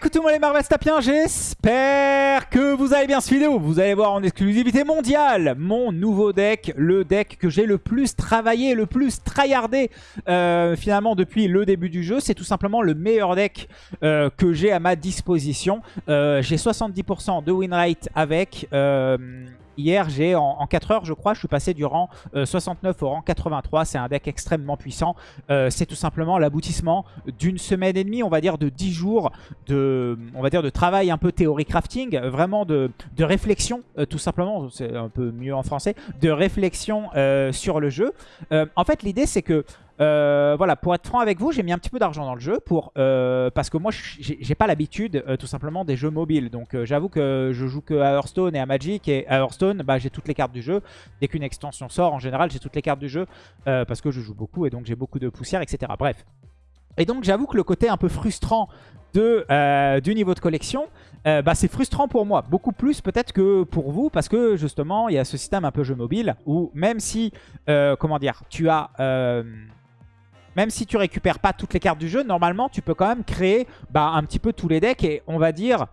coucou tout le les j'espère que vous allez bien cette vidéo. Vous allez voir en exclusivité mondiale mon nouveau deck, le deck que j'ai le plus travaillé, le plus tryhardé euh, finalement depuis le début du jeu. C'est tout simplement le meilleur deck euh, que j'ai à ma disposition. Euh, j'ai 70% de win rate avec... Hier, j'ai en, 4 heures, je crois, je suis passé du rang 69 au rang 83. C'est un deck extrêmement puissant. c'est tout simplement l'aboutissement d'une semaine et demie, on va dire de 10 jours de, on va dire, de travail un peu théorie crafting, vraiment de, réflexion, tout simplement, c'est un peu mieux en français, de réflexion sur le jeu. en fait, l'idée, c'est que euh, voilà, pour être franc avec vous, j'ai mis un petit peu d'argent dans le jeu pour euh, parce que moi, j'ai pas l'habitude euh, tout simplement des jeux mobiles. Donc j'avoue que je joue que à Hearthstone et à Magic. Et à Hearthstone, bah, j'ai toutes les cartes du jeu. Dès qu'une extension sort, en général, j'ai toutes les cartes du jeu parce que je joue beaucoup et donc j'ai beaucoup de poussière, etc. Bref. Et donc j'avoue que le côté un peu frustrant de, du niveau de collection, bah, c'est frustrant pour moi. Beaucoup plus peut-être que pour vous parce que justement il y a ce système un peu jeu mobile où même si, comment dire, tu as même si tu récupères pas toutes les cartes du jeu, normalement, tu peux quand même créer bah, un petit peu tous les decks. Et on va dire,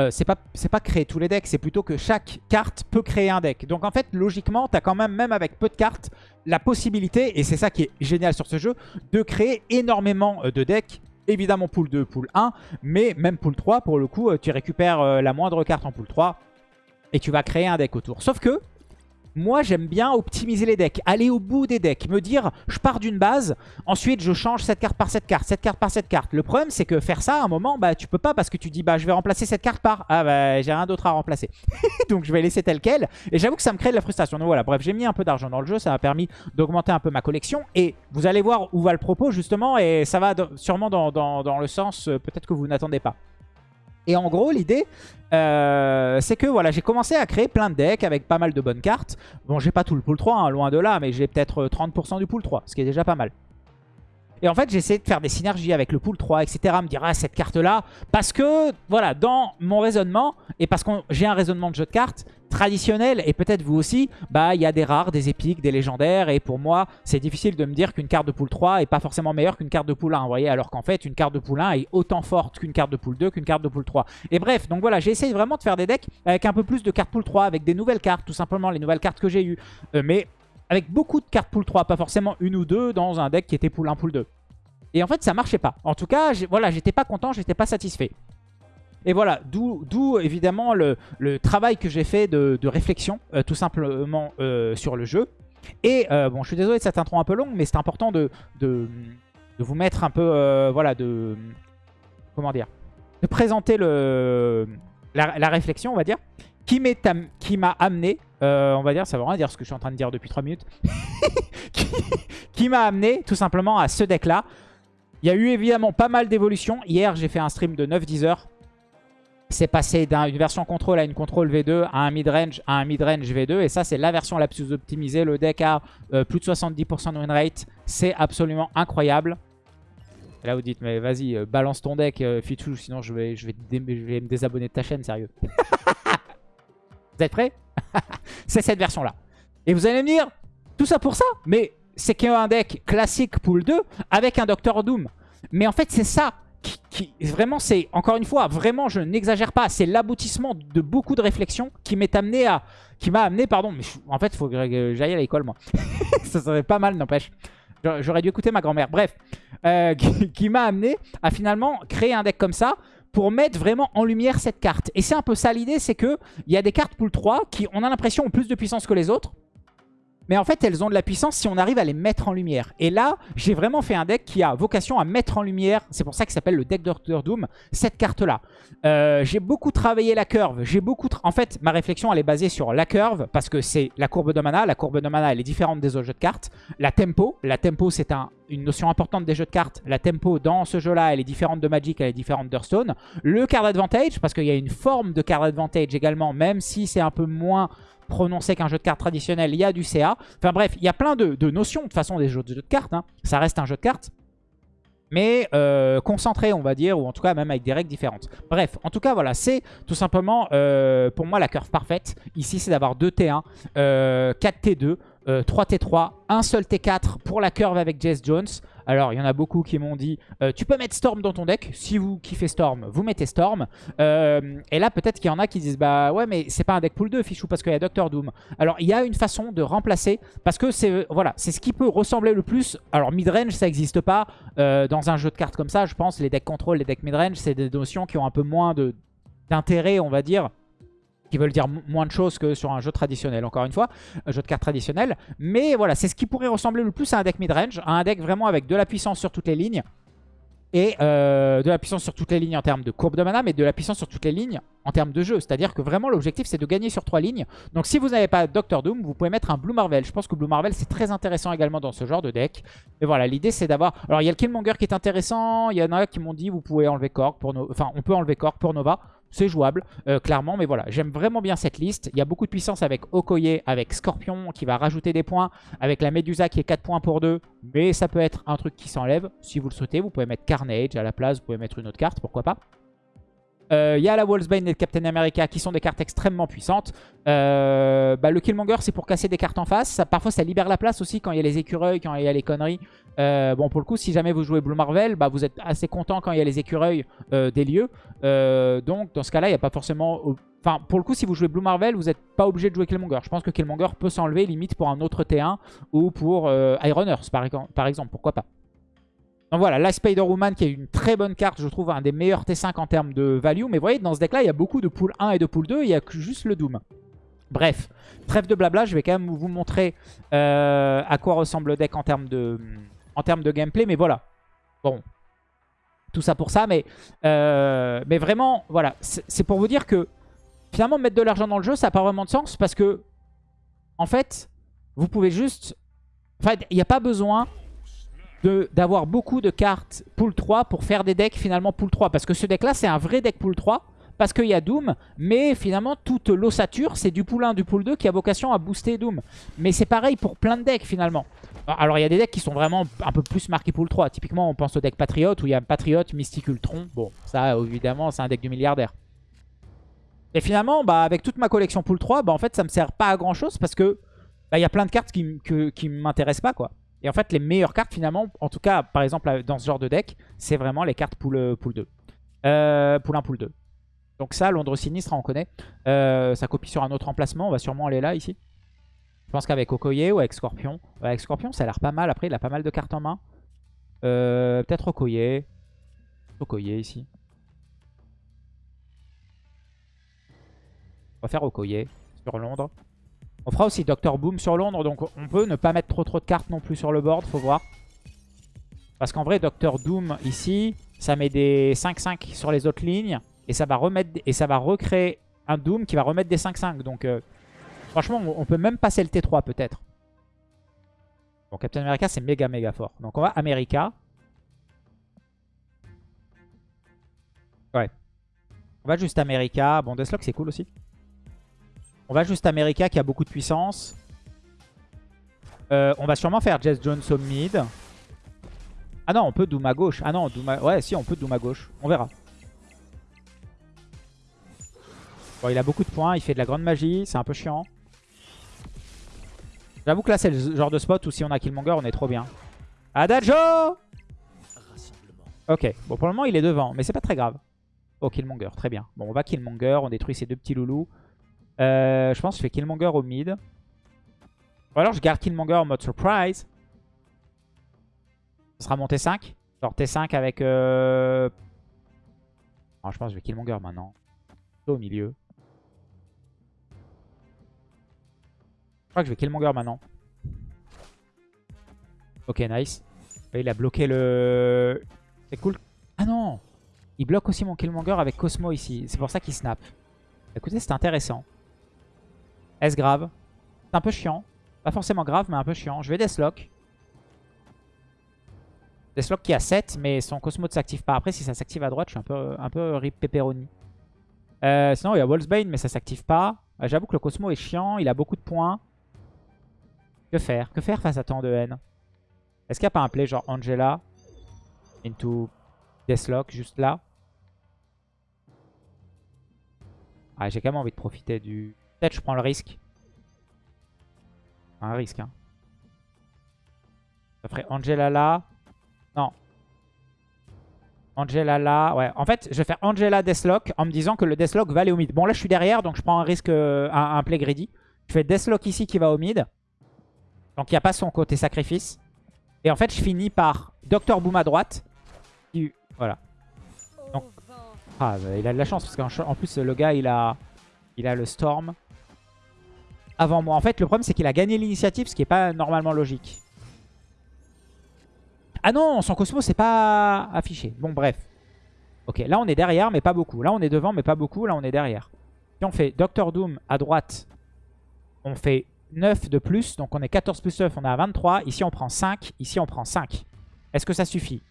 euh, c'est pas, pas créer tous les decks, c'est plutôt que chaque carte peut créer un deck. Donc en fait, logiquement, tu as quand même, même avec peu de cartes, la possibilité, et c'est ça qui est génial sur ce jeu, de créer énormément euh, de decks. Évidemment, pool 2, pool 1, mais même pool 3, pour le coup, euh, tu récupères la moindre carte en pool 3 et tu vas créer un deck autour. Sauf que, moi, j'aime bien optimiser les decks, aller au bout des decks, me dire, je pars d'une base, ensuite je change cette carte par cette carte, cette carte par cette carte. Le problème, c'est que faire ça, à un moment, bah tu peux pas parce que tu dis, bah je vais remplacer cette carte par, ah bah j'ai rien d'autre à remplacer. Donc je vais laisser tel quel. Et j'avoue que ça me crée de la frustration. Donc voilà, bref, j'ai mis un peu d'argent dans le jeu, ça m'a permis d'augmenter un peu ma collection. Et vous allez voir où va le propos justement, et ça va sûrement dans, dans le sens euh, peut-être que vous n'attendez pas. Et en gros, l'idée, euh, c'est que voilà, j'ai commencé à créer plein de decks avec pas mal de bonnes cartes. Bon, j'ai pas tout le pool 3, hein, loin de là, mais j'ai peut-être 30% du pool 3, ce qui est déjà pas mal. Et en fait, j'ai de faire des synergies avec le pool 3, etc. Me dire, ah, cette carte-là. Parce que, voilà, dans mon raisonnement, et parce que j'ai un raisonnement de jeu de cartes traditionnel, et peut-être vous aussi, bah, il y a des rares, des épiques, des légendaires. Et pour moi, c'est difficile de me dire qu'une carte de pool 3 est pas forcément meilleure qu'une carte de pool 1. Vous voyez, alors qu'en fait, une carte de pool 1 est autant forte qu'une carte de pool 2, qu'une carte de pool 3. Et bref, donc voilà, j'ai essayé vraiment de faire des decks avec un peu plus de cartes pool 3, avec des nouvelles cartes, tout simplement les nouvelles cartes que j'ai eues. Euh, mais avec beaucoup de cartes pool 3, pas forcément une ou deux dans un deck qui était pool 1, pool 2. Et en fait, ça marchait pas. En tout cas, voilà, j'étais pas content, j'étais pas satisfait. Et voilà, d'où évidemment le, travail que j'ai fait de, réflexion, euh, tout simplement euh, sur le jeu. Et euh, bon, je suis désolé de cette intro un peu longue, mais c'est important de, de, vous mettre un peu, voilà, de... Comment dire De présenter le, la, réflexion, on va dire, qui m'a amené, on va dire, ça veut rien dire ce que je suis en train de dire depuis 3 minutes, qui m'a amené tout simplement à ce deck-là, il y a eu évidemment pas mal d'évolutions. Hier, j'ai fait un stream de 9-10 heures. C'est passé d'une version contrôle à une contrôle V2 à un mid-range à un mid-range V2. Et ça, c'est la version la plus optimisée. Le deck a euh, plus de 70% de win rate. C'est absolument incroyable. Et là, vous dites, mais vas-y, euh, balance ton deck, euh, sinon je, vais me désabonner de ta chaîne, sérieux. vous êtes prêts? C'est cette version-là. Et vous allez me dire, tout ça pour ça? Mais c'est qu'il y a un deck classique pool 2 avec un Doctor Doom. Mais en fait, c'est ça qui, vraiment, c'est, encore une fois, vraiment, je n'exagère pas, c'est l'aboutissement de beaucoup de réflexions qui m'est amené à, qui m'a amené, pardon, mais en fait, il faut que j'aille à l'école, moi. ça serait pas mal, n'empêche. J'aurais dû écouter ma grand-mère. Bref, euh, qui, m'a amené à finalement créer un deck comme ça pour mettre vraiment en lumière cette carte. Et c'est un peu ça l'idée, c'est que il y a des cartes pool 3 qui, on a l'impression, ont plus de puissance que les autres. Mais en fait, elles ont de la puissance si on arrive à les mettre en lumière. Et là, j'ai vraiment fait un deck qui a vocation à mettre en lumière, c'est pour ça qu'il s'appelle le deck Doctor Doom, cette carte-là. Euh, j'ai beaucoup travaillé la curve. J'ai beaucoup En fait, ma réflexion, elle est basée sur la curve, parce que c'est la courbe de mana. La courbe de mana, elle est différente des autres jeux de cartes. La tempo. La tempo, c'est un, une notion importante des jeux de cartes. La tempo, dans ce jeu-là, elle est différente de Magic, elle est différente d'Hearthstone. Le card advantage, parce qu'il y a une forme de card advantage également, même si c'est un peu moins prononcé qu'un jeu de cartes traditionnel, il y a du CA. Enfin bref, il y a plein de, notions de façon des jeux de, cartes. Hein. Ça reste un jeu de cartes. Mais euh, concentré, on va dire, ou en tout cas même avec des règles différentes. Bref, en tout cas, voilà, c'est tout simplement, euh, pour moi, la curve parfaite. Ici, c'est d'avoir 2 T1, 4 T2, 3 T3, un seul T4 pour la curve avec Jess Jones. Alors, il y en a beaucoup qui m'ont dit euh, tu peux mettre Storm dans ton deck. Si vous kiffez Storm, vous mettez Storm. Euh, et là, peut-être qu'il y en a qui disent bah ouais, mais c'est pas un deck pool 2, Fichou, parce qu'il y a Doctor Doom. Alors, il y a une façon de remplacer parce que c'est voilà, c'est ce qui peut ressembler le plus. Alors, midrange, ça n'existe pas euh, dans un jeu de cartes comme ça. Je pense les decks contrôle, les decks midrange, c'est des notions qui ont un peu moins d'intérêt, on va dire qui veulent dire moins de choses que sur un jeu traditionnel, encore une fois, un jeu de cartes traditionnel. Mais voilà, c'est ce qui pourrait ressembler le plus à un deck midrange, à un deck vraiment avec de la puissance sur toutes les lignes, et euh, de la puissance sur toutes les lignes en termes de courbe de mana, mais de la puissance sur toutes les lignes en termes de jeu. C'est-à-dire que vraiment l'objectif c'est de gagner sur trois lignes. Donc si vous n'avez pas Doctor Doom, vous pouvez mettre un Blue Marvel. Je pense que Blue Marvel c'est très intéressant également dans ce genre de deck. Et voilà, l'idée c'est d'avoir... Alors il y a le Killmonger qui est intéressant, il y en a qui m'ont dit vous pouvez enlever Korg pour. Enfin on peut enlever Korg pour Nova. C'est jouable, euh, clairement, mais voilà, j'aime vraiment bien cette liste. Il y a beaucoup de puissance avec Okoye, avec Scorpion qui va rajouter des points, avec la Medusa qui est 4 points pour 2, mais ça peut être un truc qui s'enlève. Si vous le souhaitez, vous pouvez mettre Carnage à la place, vous pouvez mettre une autre carte, pourquoi pas. Euh, il y a la Wolfsbane et le Captain America qui sont des cartes extrêmement puissantes. Euh, bah, le Killmonger, c'est pour casser des cartes en face. parfois, ça libère la place aussi quand il y a les écureuils, quand il y a les conneries. Euh, bon, pour le coup, si jamais vous jouez Blue Marvel, bah, vous êtes assez content quand il y a les écureuils des lieux. donc, dans ce cas-là, il n'y a pas forcément... Enfin, pour le coup, si vous jouez Blue Marvel, vous n'êtes pas obligé de jouer Killmonger. Je pense que Killmonger peut s'enlever limite pour un autre T1 ou pour Iron Earth, par exemple. Pourquoi pas donc voilà, la Spider-Woman qui est une très bonne carte, je trouve un des meilleurs T5 en termes de value. Mais vous voyez, dans ce deck-là, il y a beaucoup de pool 1 et de pool 2, il y a juste le Doom. Bref, trêve de blabla, je vais quand même vous montrer euh, à quoi ressemble le deck en termes de, en termes de gameplay. Mais voilà, bon, tout ça pour ça. Mais, euh, mais vraiment, voilà, c'est pour vous dire que finalement, mettre de l'argent dans le jeu, ça n'a pas vraiment de sens. Parce que, en fait, vous pouvez juste... Enfin, il n'y a pas besoin d'avoir beaucoup de cartes pool 3 pour faire des decks finalement pool 3. Parce que ce deck là c'est un vrai deck pool 3 parce qu'il y a Doom, mais finalement toute l'ossature c'est du pool 1, du pool 2 qui a vocation à booster Doom. Mais c'est pareil pour plein de decks finalement. Alors il y a des decks qui sont vraiment un peu plus marqués pool 3. Typiquement on pense au deck Patriot où il y a Patriot, Mystic Ultron. Bon ça évidemment c'est un deck du milliardaire. Et finalement bah, avec toute ma collection pool 3, bah, en fait ça me sert pas à grand chose parce que bah, il y a plein de cartes qui, qui m'intéressent pas. Et en fait, les meilleures cartes, finalement, en tout cas, par exemple, dans ce genre de deck, c'est vraiment les cartes pool, pool 2. Euh, pool 1, pool 2. Donc ça, Londres Sinistre, on connaît. Euh, ça copie sur un autre emplacement. On va sûrement aller là, ici. Pense qu'avec Okoye ou avec Scorpion. avec Scorpion, ça a l'air pas mal. Après, il a pas mal de cartes en main. Euh, Peut-être Okoye. Okoye, ici. On va faire Okoye sur Londres. On fera aussi Doctor Boom sur Londres, donc on peut ne pas mettre trop trop de cartes non plus sur le board, faut voir. Parce qu'en vrai, Doctor Doom ici, ça met des 5-5 sur les autres lignes. Et ça va remettre et ça va recréer un Doom qui va remettre des 5-5. Donc euh, franchement, on peut même passer le T3 peut-être. Bon, Captain America, c'est méga méga fort. Donc on va America. Ouais. On va juste America. Bon, Deathlock, c'est cool aussi. On va juste America qui a beaucoup de puissance. Euh, on va sûrement faire Jess Jones au mid. Ah non, on peut Doom à gauche. Ah non, Doom à... Ouais, si, on peut Doom à gauche. On verra. Bon, il a beaucoup de points. Il fait de la grande magie. C'est un peu chiant. J'avoue que là, c'est le genre de spot où si on a Killmonger, on est trop bien. Adagio Ok. Bon, pour le moment, il est devant. Mais c'est pas très grave. Oh, Killmonger. Très bien. Bon, on va Killmonger. On détruit ces deux petits loulous. Euh, je pense que je fais Killmonger au mid. Ou alors je garde Killmonger en mode surprise. Ce sera mon T5. Genre T5 avec... Euh... je pense que je vais Killmonger maintenant. Au milieu. Crois que je vais Killmonger maintenant. Ok, nice. Il a bloqué le... C'est cool. Ah non Il bloque aussi mon Killmonger avec Cosmo ici. C'est pour ça qu'il snap. Écoutez, c'est intéressant. Est-ce grave? C'est un peu chiant. Pas forcément grave, mais un peu chiant. Je vais Deathlock. Deathlock qui a 7, mais son Cosmo ne s'active pas. Après, si ça s'active à droite, je suis un peu, un peu rip pepperoni. Euh, sinon, il y a Wolfsbane, mais ça s'active pas. Euh, j'avoue que le Cosmo est chiant. Il a beaucoup de points. Que faire? Que faire face à tant de haine? Est-ce qu'il n'y a pas un play genre Angela into Deathlock juste là? Ah, J'ai quand même envie de profiter du... Peut-être je prends le risque. Un risque, hein. Ça ferait Angela là. Non. Angela là. Ouais. En fait, je vais faire Angela Deathlock en me disant que le Deathlock va aller au mid. Bon, là, je suis derrière, donc je prends un risque, euh, un, un play greedy. Je fais Deathlock ici qui va au mid. Donc, il n'y a pas son côté sacrifice. Et en fait, je finis par Dr Boom à droite. Voilà. Ah, bah, il a de la chance parce qu'en en plus, le gars, il a, il a le Storm avant moi. En fait, le problème, c'est qu'il a gagné l'initiative, ce qui n'est pas normalement logique. Ah non, son Cosmo, c'est pas affiché. Bon, bref. Ok, là, on est derrière, mais pas beaucoup. Là, on est devant, mais pas beaucoup. Là, on est derrière. Si on fait Doctor Doom à droite, on fait 9 de plus. Donc, on est 14 plus 9, on est à 23. Ici, on prend 5. Ici, on prend 5. Est-ce que ça suffit?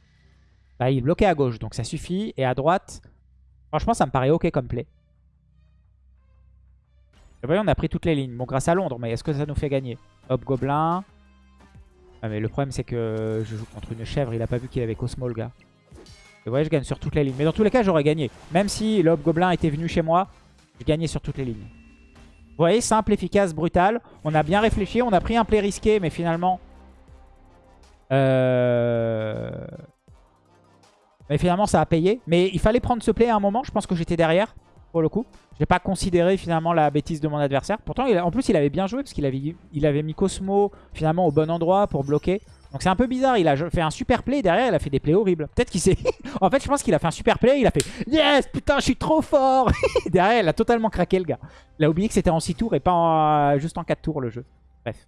Bah, Il est bloqué à gauche, donc ça suffit. Et à droite, franchement, ça me paraît ok comme play. Et voyez, on a pris toutes les lignes. Bon, grâce à Londres, mais est-ce que ça nous fait gagner? Hop, Gobelin. Ah, mais le problème, c'est que je joue contre une chèvre. Il a pas vu qu'il avait Cosmo, le gars. Vous voyez, je gagne sur toutes les lignes. Mais dans tous les cas, j'aurais gagné. Même si le Gobelin était venu chez moi, j'ai gagné sur toutes les lignes. Vous voyez, simple, efficace, brutal. On a bien réfléchi. On a pris un play risqué, mais finalement... Euh... Mais finalement, ça a payé. Mais il fallait prendre ce play à un moment. Je pense que j'étais derrière, pour le coup. Je n'ai pas considéré finalement la bêtise de mon adversaire. Pourtant, en plus, il avait bien joué parce qu'il avait, il avait mis Cosmo finalement au bon endroit pour bloquer. Donc c'est un peu bizarre. Il a fait un super play. Derrière, il a fait des plays horribles. Peut-être qu'il s'est... en fait, je pense qu'il a fait un super play. Il a fait « Yes Putain, je suis trop fort !» Derrière, il a totalement craqué, le gars. Il a oublié que c'était en 6 tours et pas en- juste en 4 tours, le jeu. Bref.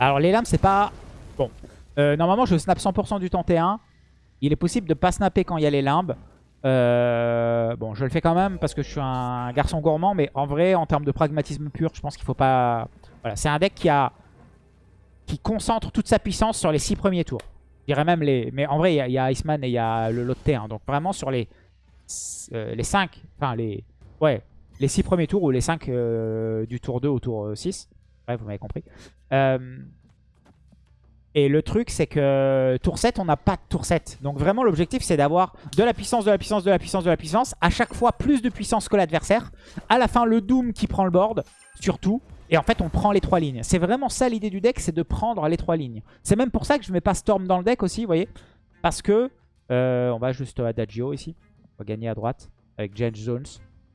Alors, les lames, c'est pas... Bon. Euh, normalement, je snap 100% du temps T1. Il est possible de pas snapper quand il y a les limbes. Euh, bon, je le fais quand même parce que je suis un garçon gourmand, mais en vrai, en termes de pragmatisme pur, je pense qu'il faut pas... Voilà, c'est un deck qui a qui concentre toute sa puissance sur les 6 premiers tours. Je dirais même les... Mais en vrai, il y a- Iceman et il y a le lot de T1. Donc vraiment sur les, euh, les 5, enfin les... Ouais, les 6 premiers tours ou les 5 du tour 2 au tour 6. Bref, vous m'avez compris. Euh, et le truc, c'est que tour 7, on n'a pas de tour 7. Donc vraiment, l'objectif, c'est d'avoir de la puissance, de la puissance, de la puissance, de la puissance. À chaque fois, plus de puissance que l'adversaire. À la fin, le Doom qui prend le board, surtout. Et en fait, on prend les trois lignes. C'est vraiment ça l'idée du deck, c'est de prendre les trois lignes. C'est même pour ça que je mets pas Storm dans le deck aussi, vous voyez. Parce que, euh, on va juste Adagio ici. On va gagner à droite avec James Jones.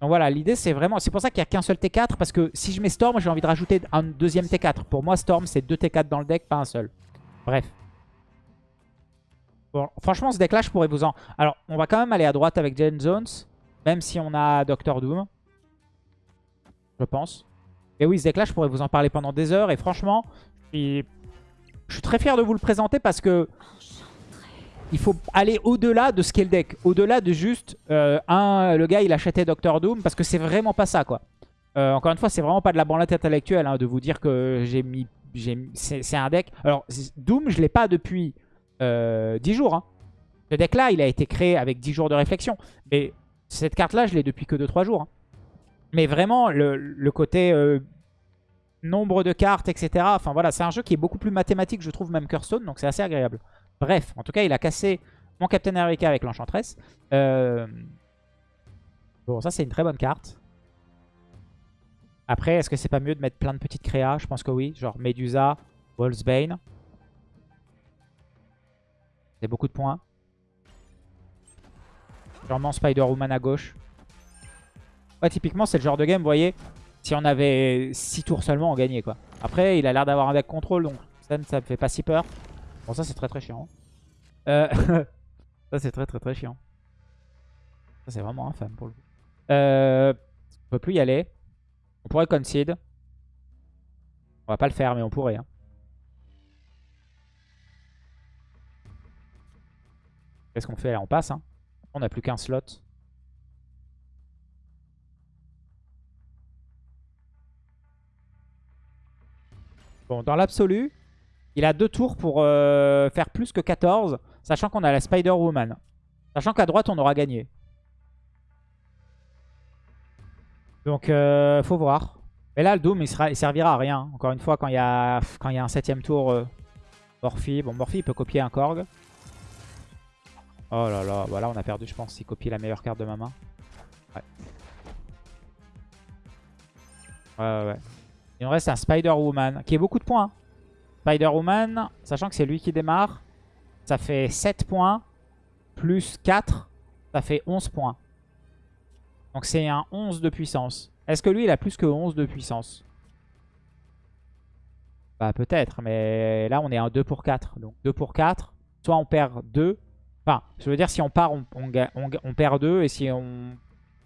Donc voilà, l'idée c'est vraiment... C'est pour ça qu'il n'y a qu'un seul T4. Parce que si je mets Storm, j'ai envie de rajouter un deuxième T4. Pour moi, Storm, c'est deux T4 dans le deck, pas un seul. Bref. Bon, franchement, ce deck-là, je pourrais vous en... Alors, on va quand même aller à droite avec Jane Jones. Même si on a Doctor Doom. Je pense. Et oui, ce deck-là, je pourrais vous en parler pendant des heures. Et franchement, je suis, très fier de vous le présenter parce que il faut aller au-delà de ce qu'est le deck. Au-delà de juste, euh, un, le gars, il achetait Doctor Doom. Parce que c'est vraiment pas ça, quoi. Euh, encore une fois, c'est vraiment pas de la branlette intellectuelle hein, de vous dire que j'ai mis... C'est un deck... Alors, Doom, je l'ai pas depuis euh, 10 jours. hein. Ce deck-là, il a été créé avec 10 jours de réflexion. Mais cette carte-là, je l'ai depuis que 2-3 jours. hein. Mais vraiment, le, côté euh, nombre de cartes, etc. Enfin voilà, c'est un jeu qui est beaucoup plus mathématique, je trouve, même Hearthstone. Donc c'est assez agréable. Bref, en tout cas, il a cassé mon Captain America avec l'Enchantress. Euh, Bon, ça, c'est une très bonne carte. Après, est-ce que c'est pas mieux de mettre plein de petites créas? Je pense que oui. Genre Medusa, Wolfsbane. C'est beaucoup de points. Sûrement Spider-Woman à gauche. Ouais, typiquement, c'est le genre de game, vous voyez, si on avait 6 tours seulement, on gagnait, quoi. Après, il a l'air d'avoir un deck contrôle, donc ça ne me fait pas si peur. Bon, ça, c'est très très chiant. Euh, ça, c'est très très très chiant. Ça, c'est vraiment infâme pour le coup. Euh, on peut plus y aller. On pourrait concede. On va pas le faire, mais on pourrait. hein. Qu'est-ce qu'on fait là? On passe. Hein. On n'a plus qu'un slot. Dans l'absolu, il a deux tours pour euh, faire plus que 14, sachant qu'on a la Spider-Woman. Sachant qu'à droite, on aura gagné. Donc, euh, faut voir. Mais là, le Doom, il, servira à rien. Encore une fois, quand il y a, quand il y un septième tour, euh, Morphy. Bon, Morphy, il peut copier un Korg. Oh là là, voilà, on a perdu, je pense, s'il copie la meilleure carte de ma main. Ouais, ouais, ouais. Il nous reste un Spider-Woman, qui est beaucoup de points. hein. Spider-Woman, sachant que c'est lui qui démarre. ça fait 7 points. Plus 4, ça fait 11 points. Donc c'est un 11 de puissance. Est-ce que lui, il a plus que 11 de puissance? Bah peut-être, mais là on est à 2 pour 4. Donc 2 pour 4, soit on perd 2. Enfin, je veux dire, si on part, on, on perd 2. Et si on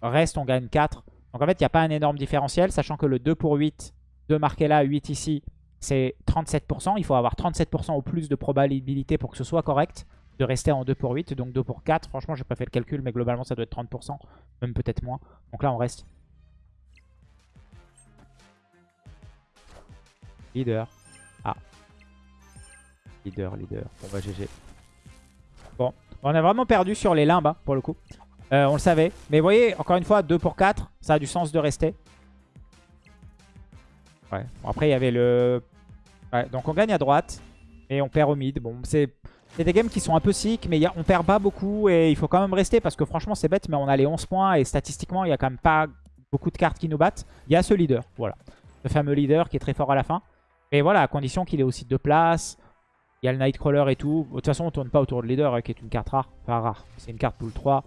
reste, on gagne 4. Donc en fait, il n'y a pas un énorme différentiel, sachant que le 2 pour 8, 2 marqué là, 8 ici, c'est 37%. Il faut avoir 37% au plus de probabilité pour que ce soit correct de rester en 2 pour 8. Donc 2 pour 4, franchement, j'ai pas fait le calcul, mais globalement, ça doit être 30%, même peut-être moins. Donc là, on reste. Leader. Ah. Leader, leader. Bon, bah GG. Bon, on a vraiment perdu sur les limbes, hein, pour le coup. Euh, on le savait. Mais vous voyez, encore une fois, 2 pour 4, ça a du sens de rester. Ouais. Bon, après, il y avait le... Ouais, donc on gagne à droite. Et on perd au mid. Bon, c'est des games qui sont un peu sick, mais on perd pas beaucoup. Et il faut quand même rester parce que franchement, c'est bête, mais on a les 11 points. Et statistiquement, il y a quand même pas beaucoup de cartes qui nous battent. Il y a ce leader, voilà. Le fameux leader qui est très fort à la fin. Mais voilà, à condition qu'il ait aussi deux places. Il y a le Nightcrawler et tout. De toute façon, on tourne pas autour de leader, hein, qui est une carte rare. Enfin, rare. C'est une carte pool 3.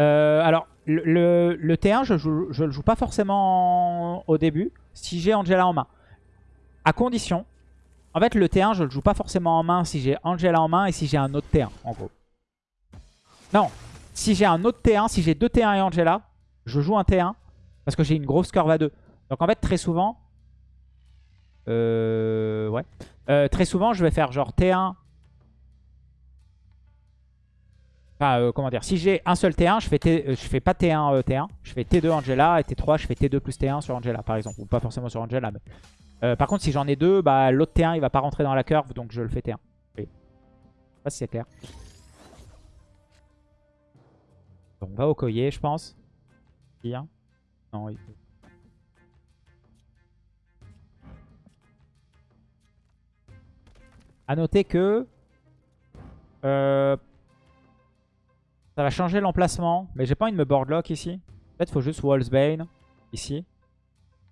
Euh, alors, le, T1, je, le joue pas forcément au début, si j'ai Angela en main. À condition, en fait, le T1, je le joue pas forcément en main si j'ai Angela en main et si j'ai un autre T1, en gros. Non, si j'ai un autre T1, si j'ai deux T1 et Angela, je joue un T1 parce que j'ai une grosse curve à 2. Donc en fait, très souvent, euh, ouais, euh, très souvent, je vais faire genre T1, Euh, comment dire, si j'ai un seul T1, je fais, euh, je fais pas T1, euh, T1. Je fais T2 Angela et T3, je fais T2 plus T1 sur Angela, par exemple. Ou pas forcément sur Angela, mais... par contre, si j'en ai deux, bah, l'autre T1, il va pas rentrer dans la curve, donc je le fais T1. Oui. Je sais pas si c'est clair. on va au collier, je pense. Bien. Non, il faut... A noter que... Euh, ça va changer l'emplacement. Mais j'ai pas envie de me boardlock ici. Peut-être faut juste Wallsbane ici.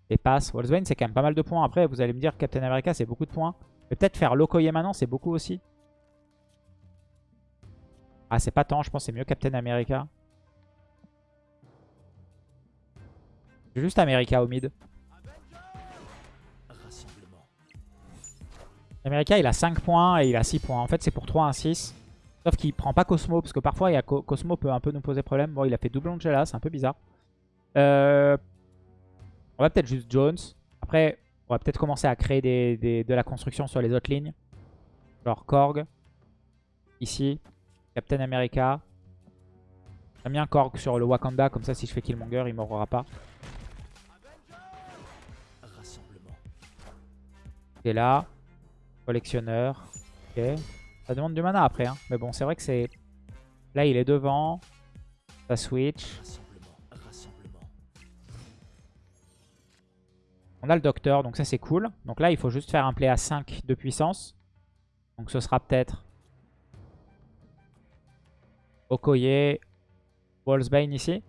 Et passe. Wallsbane c'est quand même pas mal de points. Après vous allez me dire Captain America c'est beaucoup de points. Mais peut-être faire Lokoye maintenant c'est beaucoup aussi. Ah c'est pas tant. Je pense c'est mieux Captain America. Juste America au mid. America il a 5 points et il a 6 points. En fait c'est pour 3 1 6. Sauf qu'il prend pas Cosmo, parce que parfois il y a Cosmo peut un peu nous poser problème. Bon, il a fait double Angela, c'est un peu bizarre. Euh, on va peut-être juste Jones. Après, on va peut-être commencer à créer de la construction sur les autres lignes. Genre Korg. Ici. Captain America. J'aime bien Korg sur le Wakanda, comme ça si je fais Killmonger, il mourra pas. Et là. Collectionneur. Ok. Ça demande du mana après. Hein. Mais bon, c'est vrai que c'est... Là, il est devant. Ça switch. On a le docteur, donc ça c'est cool. Donc là, il faut juste faire un play à 5 de puissance. Donc ce sera peut-être Okoye, Wallsbane ici.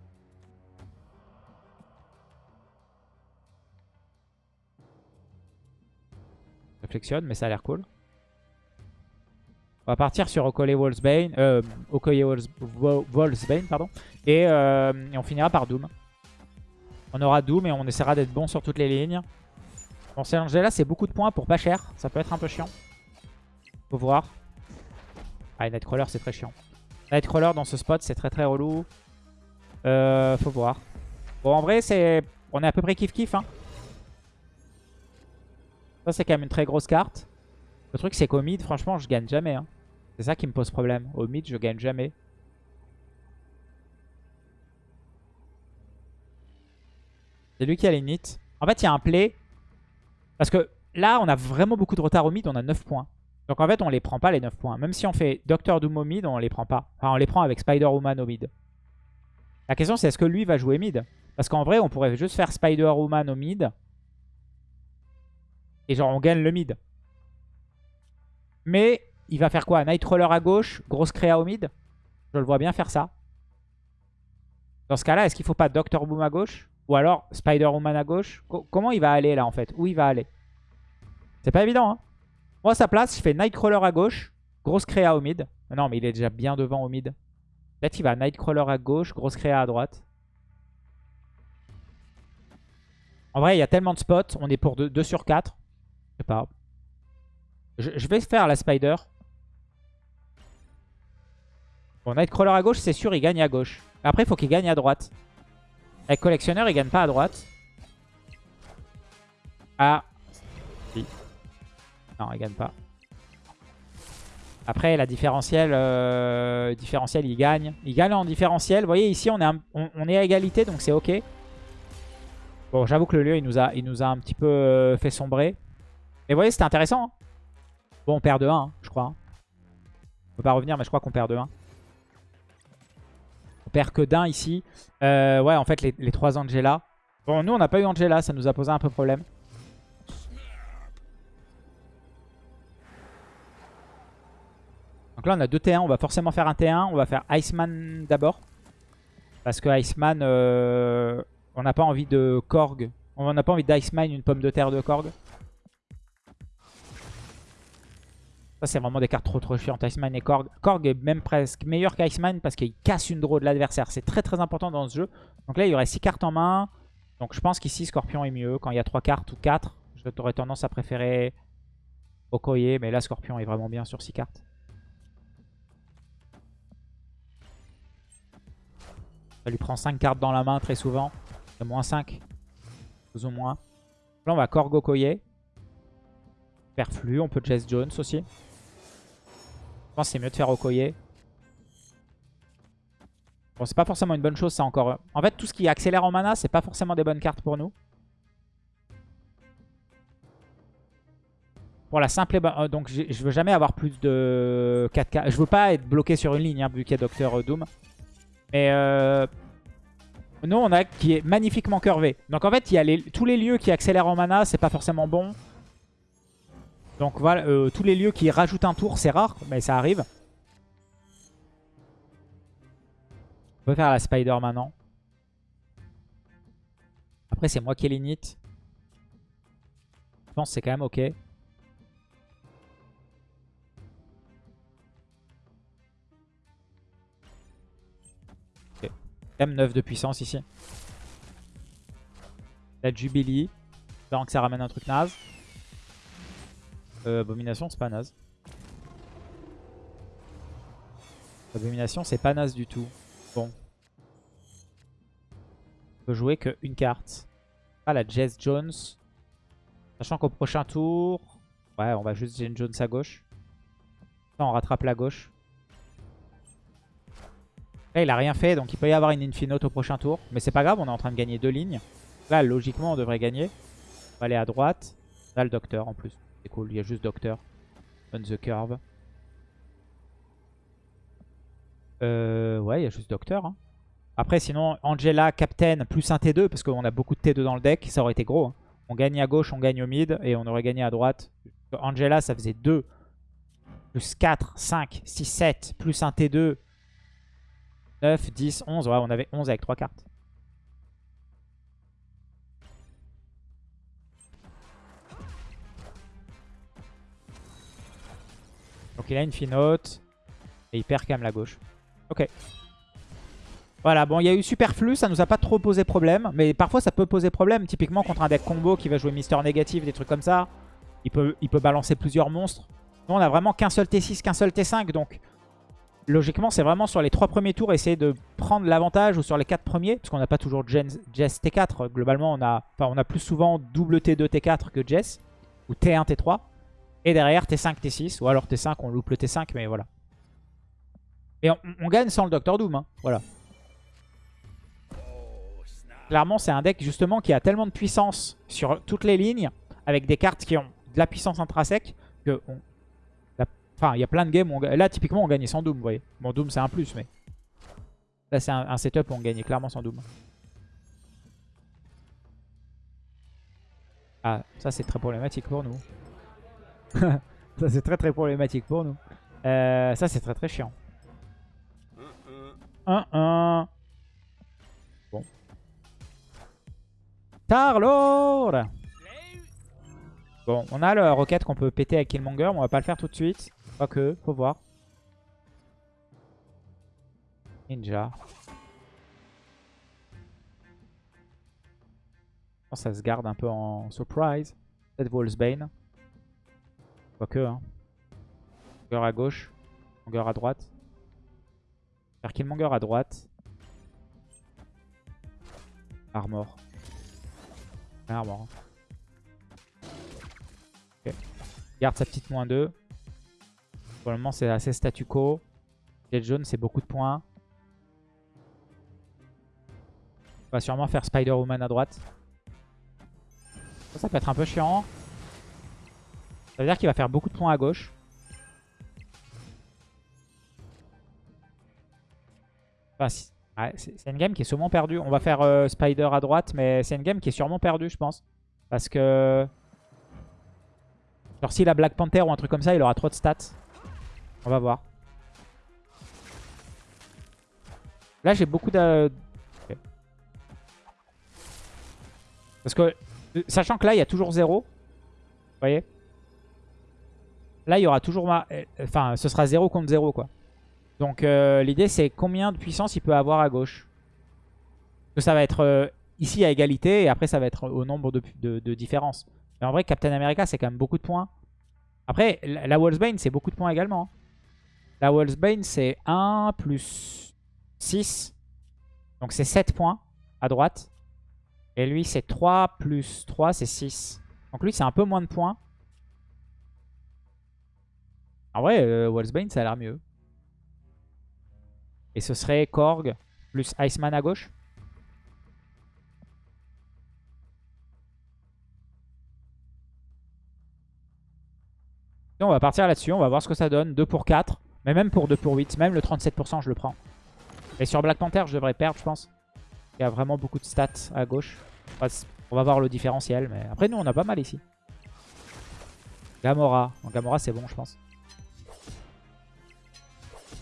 Réflexionne, mais ça a l'air cool. On va partir sur Okoye Wolfsbane, euh, Okoye Wolfsbane, pardon. Euh, et, on finira par Doom. On aura Doom et on essaiera d'être bon sur toutes les lignes. Bon, c'est Angela, c'est beaucoup de points pour pas cher. Ça peut être un peu chiant. Faut voir. Ah, Nightcrawler, c'est très chiant. Nightcrawler dans ce spot, c'est très très relou. Euh, faut voir. Bon, en vrai, c'est on est à peu près kiff-kiff. Hein. Ça, c'est quand même une très grosse carte. Le truc, c'est qu'au mid, franchement, je gagne jamais. Hein. C'est ça qui me pose problème. Au mid, je gagne jamais. C'est lui qui a l'init. En fait, il y a un play. Parce que là, on a vraiment beaucoup de retard au mid. On a 9 points. Donc en fait, on les prend pas les 9 points. Même si on fait Doctor Doom au mid, on les prend pas. Enfin, on les prend avec Spider-Woman au mid. La question, c'est est-ce que lui va jouer mid? Parce qu'en vrai, on pourrait juste faire Spider-Woman au mid. Et genre, on gagne le mid. Mais il va faire quoi? Nightcrawler à gauche, grosse créa au mid? Je le vois bien faire ça. Dans ce cas-là, est-ce qu'il faut pas Doctor Boom à gauche? Ou alors Spider-Woman à gauche? Comment il va aller là en fait? Où il va aller? C'est pas évident. Hein. Moi, sa place, je fais Nightcrawler à gauche, grosse créa au mid. Non, mais il est déjà bien devant au mid. Peut-être qu'il va Nightcrawler à gauche, grosse créa à droite. En vrai, il y a tellement de spots. On est pour 2, sur 4. Je sais pas. Je, vais faire la Spider. Bon, Nightcrawler à gauche, c'est sûr, il gagne à gauche. Après, il faut qu'il gagne à droite. Avec Collectionneur, il gagne pas à droite. Ah. Non, il gagne pas. Après, la différentielle, euh, différentiel, il gagne. Il gagne en différentiel. Vous voyez, ici, on est, on, est à égalité, donc c'est OK. Bon, j'avoue que le lieu, il nous, a, il nous a un petit peu euh, fait sombrer. Mais vous voyez, c'était intéressant. Hein. Bon, on perd de 1, hein, je crois. On peut pas revenir, mais je crois qu'on perd de 1. On perd que d'un ici. Euh, ouais, en fait, les, les 3 Angela. Bon, nous, on n'a pas eu Angela, ça nous a posé un peu problème. Donc là, on a deux T1. On va forcément faire un T1. On va faire Iceman d'abord. Parce que Iceman, euh, on n'a pas envie de Korg. On n'a pas envie d'Iceman une pomme de terre de Korg. Ça, c'est vraiment des cartes trop trop chiantes. Iceman et Korg. Korg est même presque meilleur qu'Iceman parce qu'il casse une draw de l'adversaire. C'est très très important dans ce jeu. Donc là, il y aurait 6 cartes en main. Donc je pense qu'ici, Scorpion est mieux. Quand il y a 3 cartes ou 4, j'aurais tendance à préférer Okoye. Mais là, Scorpion est vraiment bien sur 6 cartes. Ça lui prend 5 cartes dans la main très souvent. C'est moins 5. Plus ou moins. Là, on va Korg Okoye. Perflu, on peut Jess Jones aussi. Je pense que c'est mieux de faire Okoye. Bon, c'est pas forcément une bonne chose, ça encore. En fait, tout ce qui accélère en mana, c'est pas forcément des bonnes cartes pour nous. Pour la simple... Euh, donc, je veux jamais avoir plus de 4 cartes. Je veux pas être bloqué sur une ligne, hein, vu qu'il y a Docteur Doom. Mais euh, nous, on a qui est magnifiquement curvé. Donc en fait, il y a tous les lieux qui accélèrent en mana, c'est pas forcément bon. Donc voilà, euh, tous les lieux qui rajoutent un tour, c'est rare, mais ça arrive. On peut faire la spider maintenant. Après, c'est moi qui ai l'init. Je pense que c'est quand même ok. m 9 de puissance ici. La Jubilee. Espérant que ça ramène un truc naze. Euh, abomination, c'est pas naze. Abomination, c'est pas naze du tout. Bon. On peut jouer qu'une carte. Ah, la Jess Jones. Sachant qu'au prochain tour... Ouais, on va juste Jess Jones à gauche. on rattrape la gauche. Là, il a rien fait, donc il peut y avoir une Infinote au prochain tour. Mais c'est pas grave, on est en train de gagner deux lignes. Là, logiquement, on devrait gagner. On va aller à droite. Là, le Docteur en plus. C'est cool, il y a juste Docteur. On the curve. Euh, ouais, il y a juste Docteur. Hein. Après, sinon, Angela, Captain, plus un T2, parce qu'on a beaucoup de T2 dans le deck, ça aurait été gros. Hein. On gagne à gauche, on gagne au mid, et on aurait gagné à droite. Angela, ça faisait 2, plus 4, 5, 6, 7, plus un T2, 9, 10, 11. Ouais, on avait 11 avec 3 cartes. Il a une finote. Et il perd quand même la gauche. Ok. Voilà, bon, il y a eu superflu, ça nous a pas trop posé problème. Mais parfois, ça peut poser problème. Typiquement, contre un deck combo qui va jouer Mister Négatif, des trucs comme ça. Il peut, il peut balancer plusieurs monstres. Nous, on a vraiment qu'un seul T6, qu'un seul T5. Donc, logiquement, c'est vraiment sur les trois premiers tours, essayer de prendre l'avantage ou sur les quatre premiers, parce qu'on n'a pas toujours Jess T4. Globalement, on a, on a plus souvent double T2, T4 que Jess, ou T1, T3. Et derrière, T5, T6, ou alors T5, on loupe le T5, mais voilà. Et on, gagne sans le Docteur Doom, hein. voilà. Clairement, c'est un deck justement qui a tellement de puissance sur toutes les lignes, avec des cartes qui ont de la puissance intrinsèque, que Enfin, il y a plein de games où Là, typiquement, on gagnait sans Doom, vous voyez. Bon, Doom, c'est un plus, mais... Là, c'est un, setup où on gagnait clairement sans Doom. Ah, ça, c'est très problématique pour nous. ça, c'est très, très problématique pour nous. Euh, ça, c'est très, très chiant. 1-1. Bon. Tarlord Bon, on a la roquette qu'on peut péter avec Killmonger, mais on va pas le faire tout de suite. Quoique, faut voir. Ninja. Ça se garde un peu en surprise? Peut-être Wolfsbane. Quoique, hein. Killmonger à gauche. Killmonger à droite. Faire Killmonger à droite. Armor. Armor. Ok. Garde sa petite moins 2. Pour le moment, c'est assez statu quo. Jet jaune, c'est beaucoup de points. On va sûrement faire Spider-Woman à droite. Ça peut être un peu chiant. Ça veut dire qu'il va faire beaucoup de points à gauche. C'est une game qui est sûrement perdue. On va faire euh, Spider à droite, mais c'est une game qui est sûrement perdue, je pense. Parce que... Genre s'il a Black Panther ou un truc comme ça, il aura trop de stats. On va voir. Là, j'ai beaucoup de... Parce que, sachant que là, il y a toujours 0. Vous voyez Là, il y aura toujours... Ma... Euh, enfin, ce sera 0 contre 0, quoi. Donc, euh, l'idée, c'est combien de puissance il peut avoir à gauche? que ça va être euh, ici à égalité, et après, ça va être au nombre de, de, différences. Mais en vrai, Captain America, c'est quand même beaucoup de points. Après, la, la Wolfsbane, c'est beaucoup de points également. Hein. La Wolfsbane, c'est 1 plus 6. Donc, c'est 7 points à droite. Et lui, c'est 3 plus 3, c'est 6. Donc lui, c'est un peu moins de points. En vrai, euh, Wolfsbane, ça a l'air mieux. Et ce serait Korg plus Iceman à gauche? on va partir là-dessus. On va voir ce que ça donne. 2 pour 4. Mais même pour 2 pour 8. Même le 37%, je le prends. Et sur Black Panther, je devrais perdre, je pense. Il y a vraiment beaucoup de stats à gauche. On va voir le différentiel. Mais après, nous, on a pas mal ici. Gamora. Gamora, c'est bon, je pense.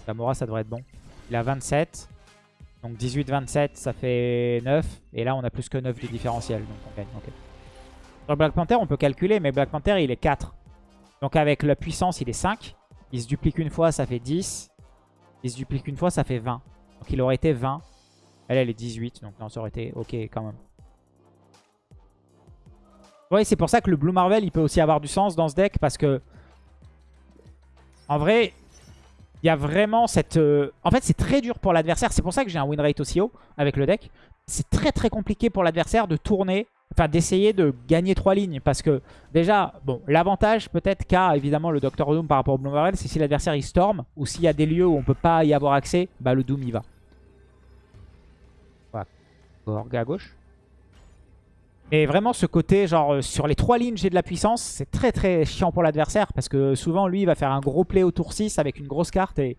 Gamora, ça devrait être bon. Il a 27. Donc 18-27, ça fait 9. Et là, on a plus que 9 de différentiel. Donc on gagne. Sur Black Panther, on peut calculer, mais Black Panther, il est 4. Donc avec la puissance, il est 5. Il se duplique une fois, ça fait 10. Il se duplique une fois, ça fait 20. Donc il aurait été 20. Elle, elle est 18. Donc non, ça aurait été OK quand même. Oui, c'est pour ça que le Blue Marvel, il peut aussi avoir du sens dans ce deck. Parce que, en vrai, il y a vraiment cette... Euh, en fait, c'est très dur pour l'adversaire. C'est pour ça que j'ai un win rate aussi haut avec le deck. C'est très très compliqué pour l'adversaire de tourner, enfin d'essayer de gagner trois lignes. Parce que déjà, bon, l'avantage peut-être qu'a évidemment le Doctor Doom par rapport au Blue Marvel, c'est si l'adversaire il storm ou s'il y a des lieux où on peut pas y avoir accès, bah le Doom y va. Voilà. Gorg à gauche. Et vraiment ce côté, genre euh, sur les trois lignes j'ai de la puissance, c'est très très chiant pour l'adversaire. Parce que souvent lui il va faire un gros play au tour 6 avec une grosse carte. Et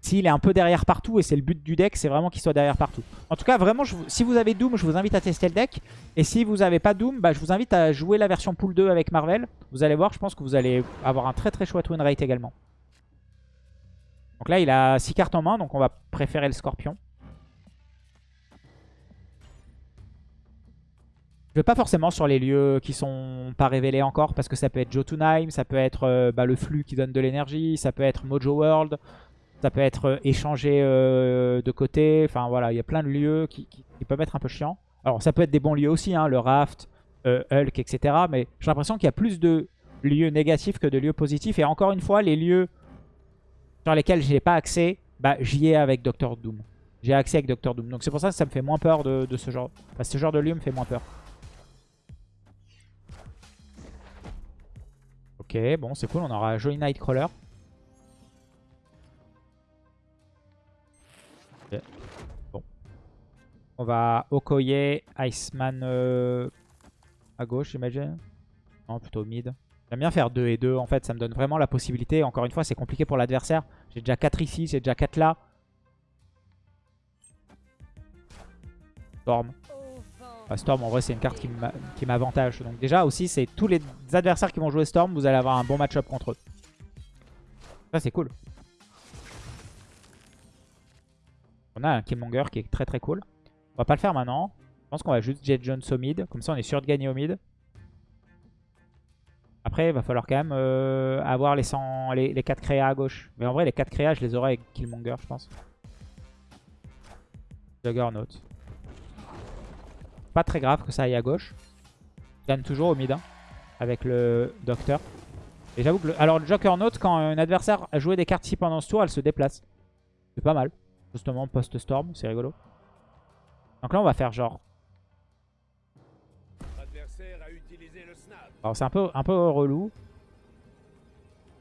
s'il est un peu derrière partout, et c'est le but du deck, c'est vraiment qu'il soit derrière partout. En tout cas vraiment, si vous avez Doom, je vous invite à tester le deck. Et si vous n'avez pas Doom, bah, je vous invite à jouer la version pool 2 avec Marvel. Vous allez voir, je pense que vous allez avoir un très très chouette win rate également. Donc là il a 6 cartes en main, donc on va préférer le Scorpion. Je vais pas forcément sur les lieux qui sont pas révélés encore parce que ça peut être Jotunheim, ça peut être euh, bah, le flux qui donne de l'énergie, ça peut être Mojo World, ça peut être euh, échangé euh, de côté. Enfin voilà, il y a plein de lieux qui, peuvent être un peu chiants. Alors ça peut être des bons lieux aussi, hein, le Raft, Hulk, etc. Mais j'ai l'impression qu'il y a plus de lieux négatifs que de lieux positifs. Et encore une fois, les lieux sur lesquels j'ai pas accès, bah, j'y ai avec Doctor Doom. J'ai accès avec Doctor Doom. Donc c'est pour ça que ça me fait moins peur de, de ce genre. Enfin, ce genre de lieu me fait moins peur. Ok, bon, c'est cool. On aura un joli Nightcrawler. Bon. On va Okoye, Iceman euh, à gauche, j'imagine. Non, plutôt mid. J'aime bien faire 2 et 2. En fait, ça me donne vraiment la possibilité. Encore une fois, c'est compliqué pour l'adversaire. J'ai déjà 4 ici, j'ai déjà 4 là. Storm. Storm, en vrai, c'est une carte qui m'avantage. Donc déjà, aussi, c'est tous les adversaires qui vont jouer Storm, vous allez avoir un bon match-up contre eux. Ça, c'est cool. On a un Killmonger qui est très très cool. On va pas le faire maintenant. Je pense qu'on va juste Jet Jones au mid. Comme ça, on est sûr de gagner au mid. Après, il va falloir quand même euh, avoir les, 100, les, les 4 créas à gauche. Mais en vrai, les 4 créas, je les aurai avec Killmonger, je pense. Juggernaut. Pas très grave que ça aille à gauche. Je gagne toujours au mid hein, avec le Docteur. Et j'avoue que... Le... Alors, le Juggernaut, quand un adversaire a joué des cartes ici pendant ce tour, elle se déplace. C'est pas mal. Justement, post-storm, c'est rigolo. Donc là, on va faire genre... Alors c'est un peu, un peu relou.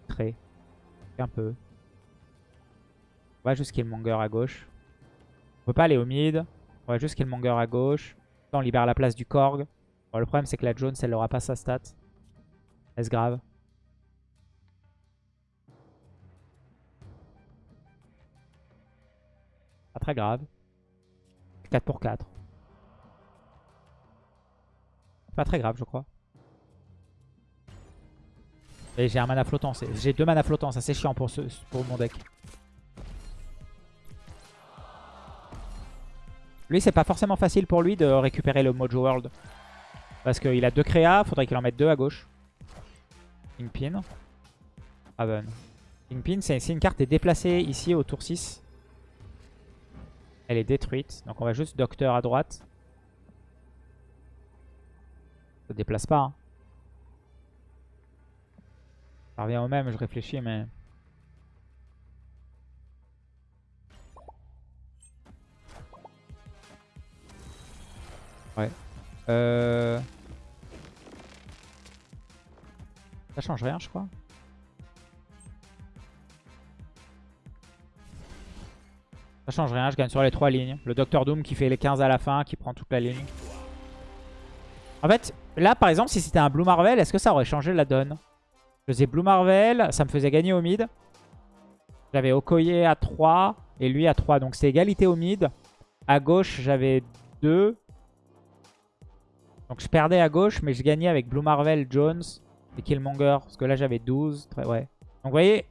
Très. Un peu. On va juste Killmonger à gauche. On peut pas aller au mid. On va juste Killmonger à gauche. On libère la place du Korg. le problème c'est que la Jones elle aura pas sa stat. Est-ce grave? Pas très grave. 4 pour 4. Pas très grave je crois. Et j'ai un mana flottant. J'ai deux mana flottants. Ça c'est chiant pour mon deck. Lui, c'est pas forcément facile pour lui de récupérer le Mojo World. Parce qu'il a deux créas. Faudrait qu'il en mette deux à gauche. Kingpin. Raven. Kingpin, c'est une carte est déplacée ici au tour 6. Elle est détruite. Donc on va juste Docteur à droite. Ça déplace pas. Hein. Ça revient au même, je réfléchis, mais... Euh... Ça change rien, je crois. Ça change rien, je gagne sur les trois lignes. Le Docteur Doom qui fait les 15 à la fin, qui prend toute la ligne. En fait, là par exemple, si c'était un Blue Marvel, est-ce que ça aurait changé la donne? Je faisais Blue Marvel, ça me faisait gagner au mid. J'avais Okoye à 3 et lui à 3. Donc c'est égalité au mid. À gauche, j'avais 2. Donc je perdais à gauche, mais je gagnais avec Blue Marvel, Jones et Killmonger. Parce que là, j'avais 12. Très, ouais. Donc vous voyez,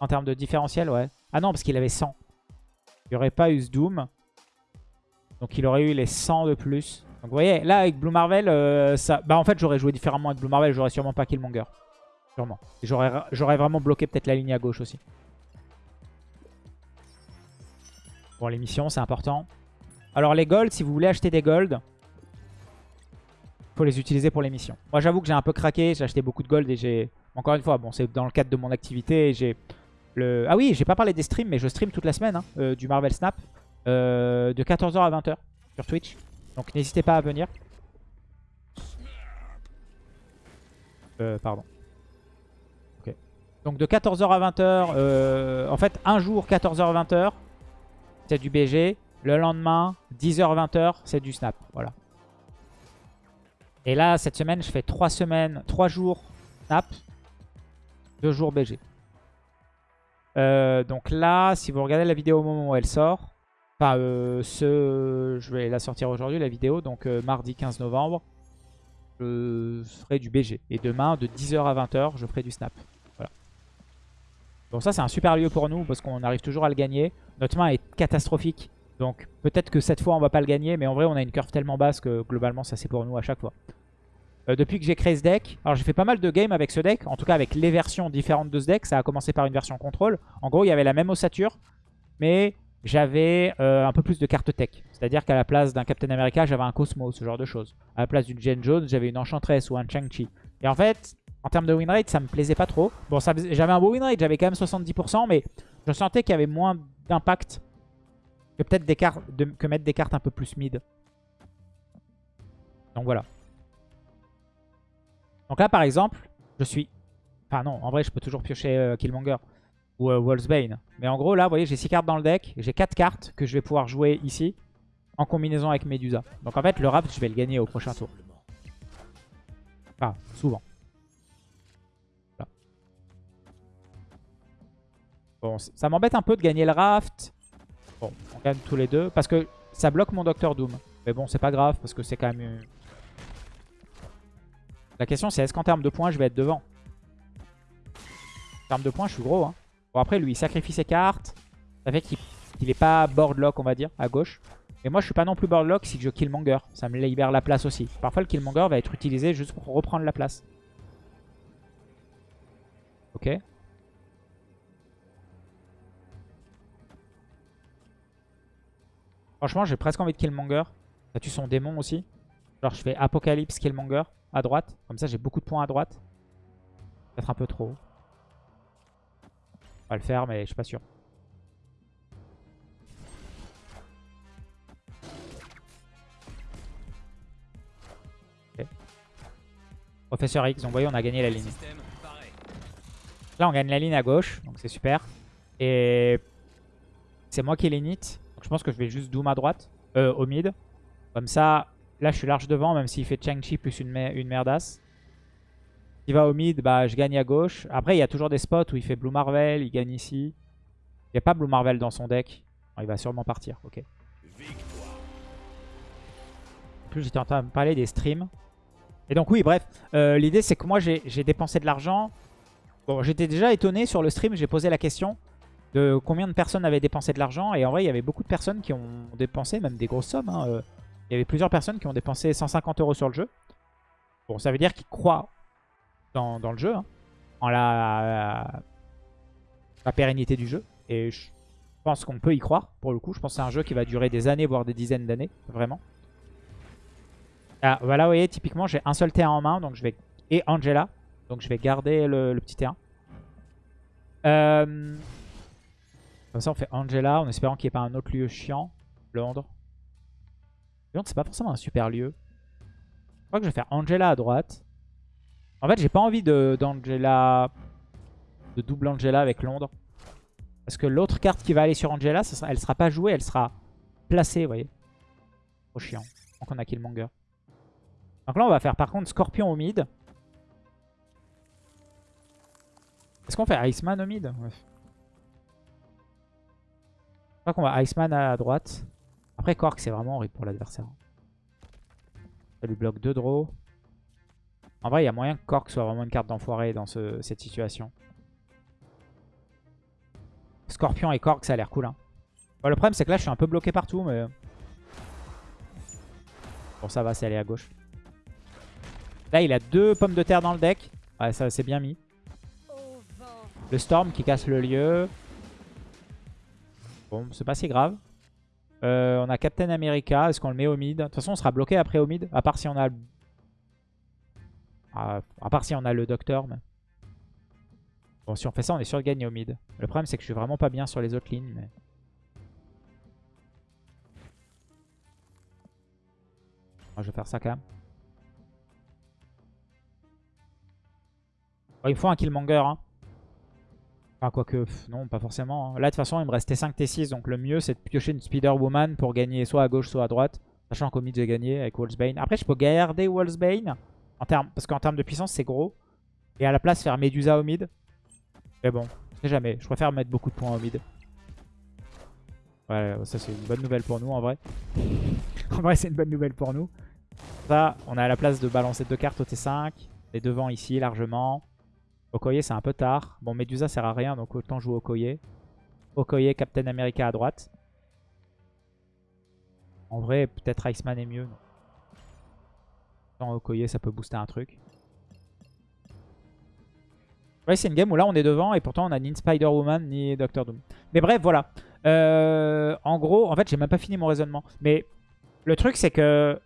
en termes de différentiel, ouais. Ah non, parce qu'il avait 100. Il n'y aurait pas eu ce Doom. Donc il aurait eu les 100 de plus. Donc vous voyez, là avec Blue Marvel, euh, ça... bah en fait j'aurais joué différemment avec Blue Marvel, j'aurais sûrement pas Killmonger. Sûrement. J'aurais vraiment bloqué peut-être la ligne à gauche aussi. Bon, les missions, c'est important. Alors, les golds, si vous voulez acheter des golds, faut les utiliser pour les missions. Moi, j'avoue que j'ai un peu craqué. J'ai acheté beaucoup de gold et j'ai... Encore une fois, bon, c'est dans le cadre de mon activité. J'ai le... Ah oui, j'ai pas parlé des streams, mais je stream toute la semaine hein, euh, du Marvel Snap. Euh, de 14h à 20h sur Twitch. Donc, n'hésitez pas à venir. Euh, pardon. Donc de 14h à 20h, euh, en fait un jour 14h 20h, c'est du BG. Le lendemain, 10h 20h, c'est du snap. Voilà. Et là, cette semaine, je fais 3 semaines, 3 jours snap, 2 jours BG. Euh, donc là, si vous regardez la vidéo au moment où elle sort, enfin, euh, ce, je vais la sortir aujourd'hui, la vidéo, donc mardi 15 novembre, je ferai du BG. Et demain, de 10h à 20h, je ferai du snap. Donc ça c'est un super lieu pour nous parce qu'on arrive toujours à le gagner. Notre main est catastrophique. Donc peut-être que cette fois on va pas le gagner. Mais en vrai on a une curve tellement basse que globalement ça c'est pour nous à chaque fois. Euh, depuis que j'ai créé ce deck, alors j'ai fait pas mal de games avec ce deck. En tout cas avec les versions différentes de ce deck. Ça a commencé par une version contrôle. En gros il y avait la même ossature. Mais j'avais euh, un peu plus de cartes tech. C'est-à-dire qu'à la place d'un Captain America, j'avais un Cosmo, ce genre de choses. À la place d'une Jen Jones, j'avais une Enchantress ou un Chang-Chi. Et en fait, en termes de win rate, ça me plaisait pas trop. Bon, j'avais un beau win rate, j'avais quand même 70%, mais je sentais qu'il y avait moins d'impact que peut-être que mettre des cartes un peu plus mid. Donc voilà. Donc là, par exemple, je suis... Enfin non, en vrai, je peux toujours piocher euh, Killmonger ou euh, Mais en gros, là, vous voyez, j'ai 6 cartes dans le deck. J'ai 4 cartes que je vais pouvoir jouer ici en combinaison avec Medusa. Donc en fait, le Raft, je vais le gagner au prochain tour. Enfin, souvent. Bon, ça m'embête un peu de gagner le raft. Tous les deux. Parce que ça bloque mon Docteur Doom. Mais bon, c'est pas grave parce que c'est quand même... La question c'est est-ce qu'en termes de points, je vais être devant? En termes de points, je suis gros. Hein. Bon, après, lui, il sacrifie ses cartes. Ça fait qu'il n'est pas boardlock, on va dire, à gauche. Et moi, je suis pas non plus boardlock si je Killmonger. Ça me libère la place aussi. Parfois, le Killmonger va être utilisé juste pour reprendre la place. Ok. Franchement, j'ai presque envie de Killmonger. Ça tue son démon aussi. Genre, je fais Apocalypse, Killmonger à droite. Comme ça, j'ai beaucoup de points à droite. Peut-être un peu trop. On va le faire, mais je suis pas sûr. Professeur X, donc vous voyez, on a gagné la ligne. Là, on gagne la ligne à gauche, donc c'est super. Et c'est moi qui l'init. Je pense que je vais juste Doom à droite, euh, au mid. Comme ça, là, je suis large devant, même s'il fait Chang-Chi plus une, une merdasse. Il va au mid, bah, je gagne à gauche. Après, il y a toujours des spots où il fait Blue Marvel, il gagne ici. Il n'y a pas Blue Marvel dans son deck. il va sûrement partir, ok. En plus, j'étais en train de parler des streams. Et donc oui, bref, euh, l'idée c'est que moi j'ai dépensé de l'argent. Bon, j'étais déjà étonné sur le stream, j'ai posé la question de combien de personnes avaient dépensé de l'argent. Et en vrai, il y avait beaucoup de personnes qui ont dépensé, même des grosses sommes. Hein, euh. Il y avait plusieurs personnes qui ont dépensé 150 euros sur le jeu. Bon, ça veut dire qu'ils croient dans, le jeu, hein, en la, pérennité du jeu. Et je pense qu'on peut y croire, pour le coup. Je pense que c'est un jeu qui va durer des années, voire des dizaines d'années, vraiment. Ah, voilà, vous voyez, typiquement, j'ai un seul terrain en main, et Angela. Donc je vais garder le, petit terrain. Euh, comme ça, on fait Angela, en espérant qu'il n'y ait pas un autre lieu chiant. Londres. Londres, c'est pas forcément un super lieu. Je crois que je vais faire Angela à droite. En fait, j'ai pas envie d'Angela... De, double Angela avec Londres. Parce que l'autre carte qui va aller sur Angela, elle sera pas jouée, elle sera placée, vous voyez. Trop chiant. Donc on a Killmonger. Donc là, on va faire par contre Scorpion au mid. Est-ce qu'on fait Iceman au mid? Crois qu'on va Iceman à droite. Après, Kork, c'est vraiment horrible pour l'adversaire. Ça lui bloque deux draws. En vrai, il y a moyen que Kork soit vraiment une carte d'enfoiré dans cette situation. Scorpion et Kork, ça a l'air cool. Hein. le problème, c'est que là, je suis un peu bloqué partout, mais... Bon, ça va, c'est aller à gauche. Là, il a deux pommes de terre dans le deck. Ouais, ça, c'est bien mis. Le Storm qui casse le lieu. Bon, c'est pas si grave. Euh, on a Captain America. Est-ce qu'on le met au mid? De toute façon, on sera bloqué après au mid. À part si on a... Ah, à part si on a le Docteur. Bon, si on fait ça, on est sûr de gagner au mid. Le problème, c'est que je suis vraiment pas bien sur les autres lignes. Mais... je vais faire ça quand même. il faut un Killmonger. Hein. Enfin, quoique, non, pas forcément. Hein. Là, de toute façon, il me restait 5 T6. Donc, le mieux, c'est de piocher une Spider-Woman pour gagner soit à gauche, soit à droite. Sachant qu'au mid, j'ai gagné avec Wolfsbane. Après, je peux garder Wolfsbane. En parce qu'en termes de puissance, c'est gros. Et à la place, faire Medusa au mid. Mais bon, je sais jamais. Je préfère mettre beaucoup de points au mid. Ouais, ça, c'est une bonne nouvelle pour nous, en vrai. en vrai, c'est une bonne nouvelle pour nous. Ça, on a la place de balancer deux cartes au T5. Les devants ici, largement. Okoye, c'est un peu tard. Bon, Medusa sert à rien, donc autant jouer Okoye. Okoye, Captain America à droite. En vrai, peut-être Iceman est mieux. Sans Okoye, ça peut booster un truc. Ouais, c'est une game où là, on est devant et pourtant, on a ni Spider-Woman ni Doctor Doom. Mais bref, voilà. Euh, en gros, en fait, j'ai même pas fini mon raisonnement. Mais le truc, c'est que...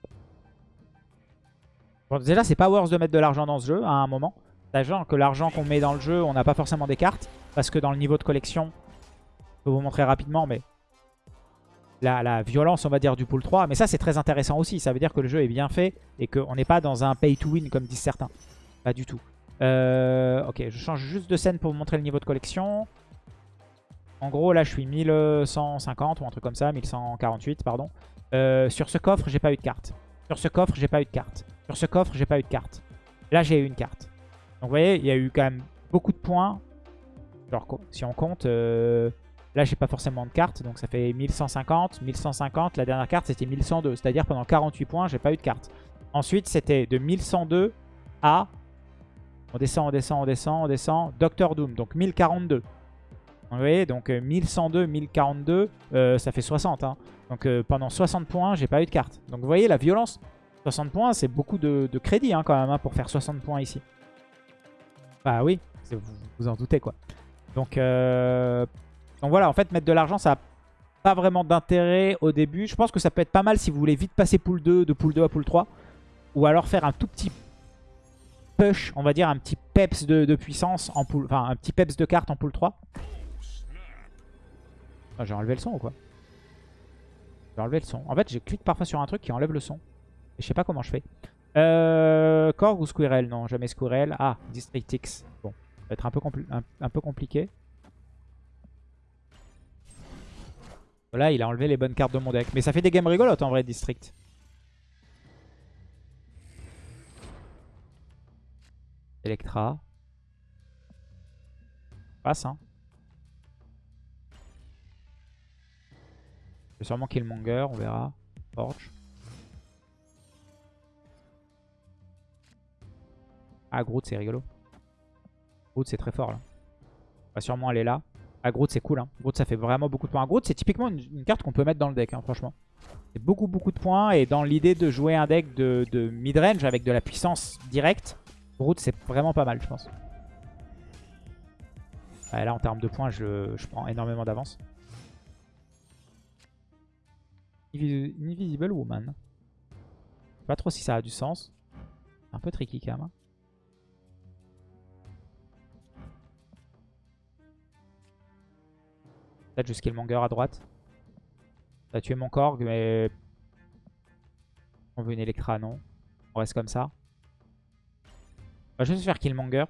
Déjà, c'est pas worth de mettre de l'argent dans ce jeu à un moment. Sachant que l'argent qu'on met dans le jeu, on n'a pas forcément des cartes. Parce que dans le niveau de collection, je peux vous montrer rapidement, mais la, violence, on va dire, du pool 3. Mais ça, c'est très intéressant aussi. Ça veut dire que le jeu est bien fait et qu'on n'est pas dans un pay to win, comme disent certains. Pas du tout. Euh, ok, je change juste de scène pour vous montrer le niveau de collection. En gros, là, je suis 1150 ou un truc comme ça, 1148, pardon. Euh, sur ce coffre, j'ai pas eu de carte. Sur ce coffre, j'ai pas eu de carte. Sur ce coffre, j'ai pas eu de carte. Là, j'ai eu une carte. Donc vous voyez, il y a eu quand même beaucoup de points. Genre si on compte, euh, là j'ai pas forcément de cartes, donc ça fait 1150, 1150, la dernière carte c'était 1102, c'est-à-dire pendant 48 points j'ai pas eu de carte. Ensuite c'était de 1102 à, on descend, on descend, on descend, on descend, Doctor Doom, donc 1042. Vous voyez, donc 1102, euh, 1042, euh, ça fait 60. Hein. Donc pendant 60 points, j'ai pas eu de carte. Donc vous voyez la violence, 60 points, c'est beaucoup de, crédit hein, quand même hein, pour faire 60 points ici. Bah oui, Vous vous en doutez quoi. Donc, euh, voilà, en fait, mettre de l'argent, ça n'a pas vraiment d'intérêt au début. Je pense que ça peut être pas mal si vous voulez vite passer pool 2, de pool 2 à pool 3. Ou alors faire un tout petit push, on va dire un petit peps de, puissance en pool, enfin un petit peps de carte en pool 3. Ah, j'ai enlevé le son ou quoi? J'ai enlevé le son. En fait, je clique parfois sur un truc qui enlève le son. Et je sais pas comment je fais. Euh, Korg ou Squirrel? Non, jamais Squirrel. Ah, District X. Bon, ça va être un peu, un, peu compliqué. Voilà, il a enlevé les bonnes cartes de mon deck. Mais ça fait des games rigolotes en vrai, District. Electra. Passe, hein. Je vais sûrement Killmonger, on verra. Forge. Ah, Groot, c'est rigolo. Groot, c'est très fort, là. On va sûrement aller là. Ah, Groot, c'est cool. Hein. Groot, ça fait vraiment beaucoup de points. Groot, c'est typiquement une, carte qu'on peut mettre dans le deck, hein, franchement. C'est beaucoup, beaucoup de points. Et dans l'idée de jouer un deck de, de mid-range avec de la puissance directe, Groot, c'est vraiment pas mal, je pense. là, en termes de points, je, prends énormément d'avance. Invisible Woman. Je sais pas trop si ça a du sens. Un peu tricky quand même. Hein. Peut-être Killmonger à droite. Ça a tué mon Korg, mais... On veut une Electra, non? On reste comme ça. On va juste faire Killmonger.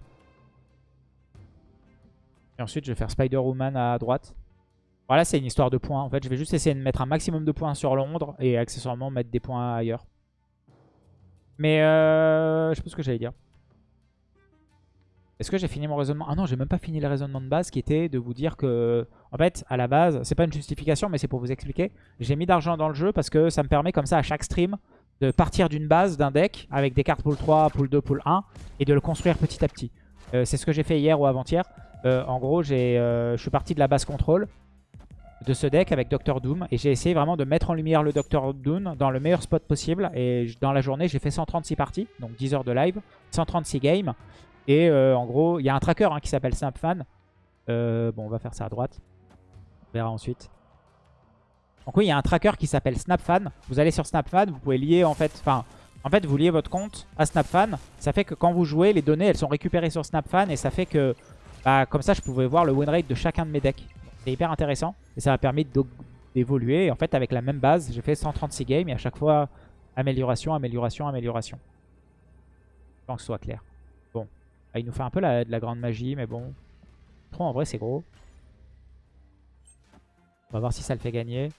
Et ensuite, je vais faire Spider-Woman à droite. Voilà, c'est une histoire de points. En fait, je vais juste essayer de mettre un maximum de points sur Londres et accessoirement mettre des points ailleurs. Mais euh, je sais pas ce que j'allais dire. Est-ce que j'ai fini mon raisonnement? Ah non, j'ai même pas fini le raisonnement de base qui était de vous dire que, en fait, à la base, c'est pas une justification, mais c'est pour vous expliquer. J'ai mis d'argent dans le jeu parce que ça me permet comme ça à chaque stream de partir d'une base, d'un deck, avec des cartes pool 3, pool 2, pool 1, et de le construire petit à petit. Euh, c'est ce que j'ai fait hier ou avant-hier. Euh, en gros, euh, je suis parti de la base contrôle de ce deck avec Doctor Doom, et j'ai essayé vraiment de mettre en lumière le Doctor Doom dans le meilleur spot possible. Et dans la journée, j'ai fait 136 parties, donc 10 heures de live, 136 games. Et en gros, il y a un tracker hein, qui s'appelle SnapFan. bon, on va faire ça à droite. On verra ensuite. Donc oui, il y a un tracker qui s'appelle SnapFan. Vous allez sur SnapFan, vous pouvez lier en fait... Enfin, en fait, vous liez votre compte à SnapFan. Ça fait que quand vous jouez, les données, elles sont récupérées sur SnapFan. Et ça fait que, bah, comme ça, je pouvais voir le win rate de chacun de mes decks. C'est hyper intéressant. Et ça m'a permis d'évoluer. En fait, avec la même base, j'ai fait 136 games. Et à chaque fois, amélioration, amélioration, amélioration. Je pense que ce soit clair. Ah, il nous fait un peu de la grande magie, mais bon. Trop en vrai, c'est gros. On va voir si ça le fait gagner.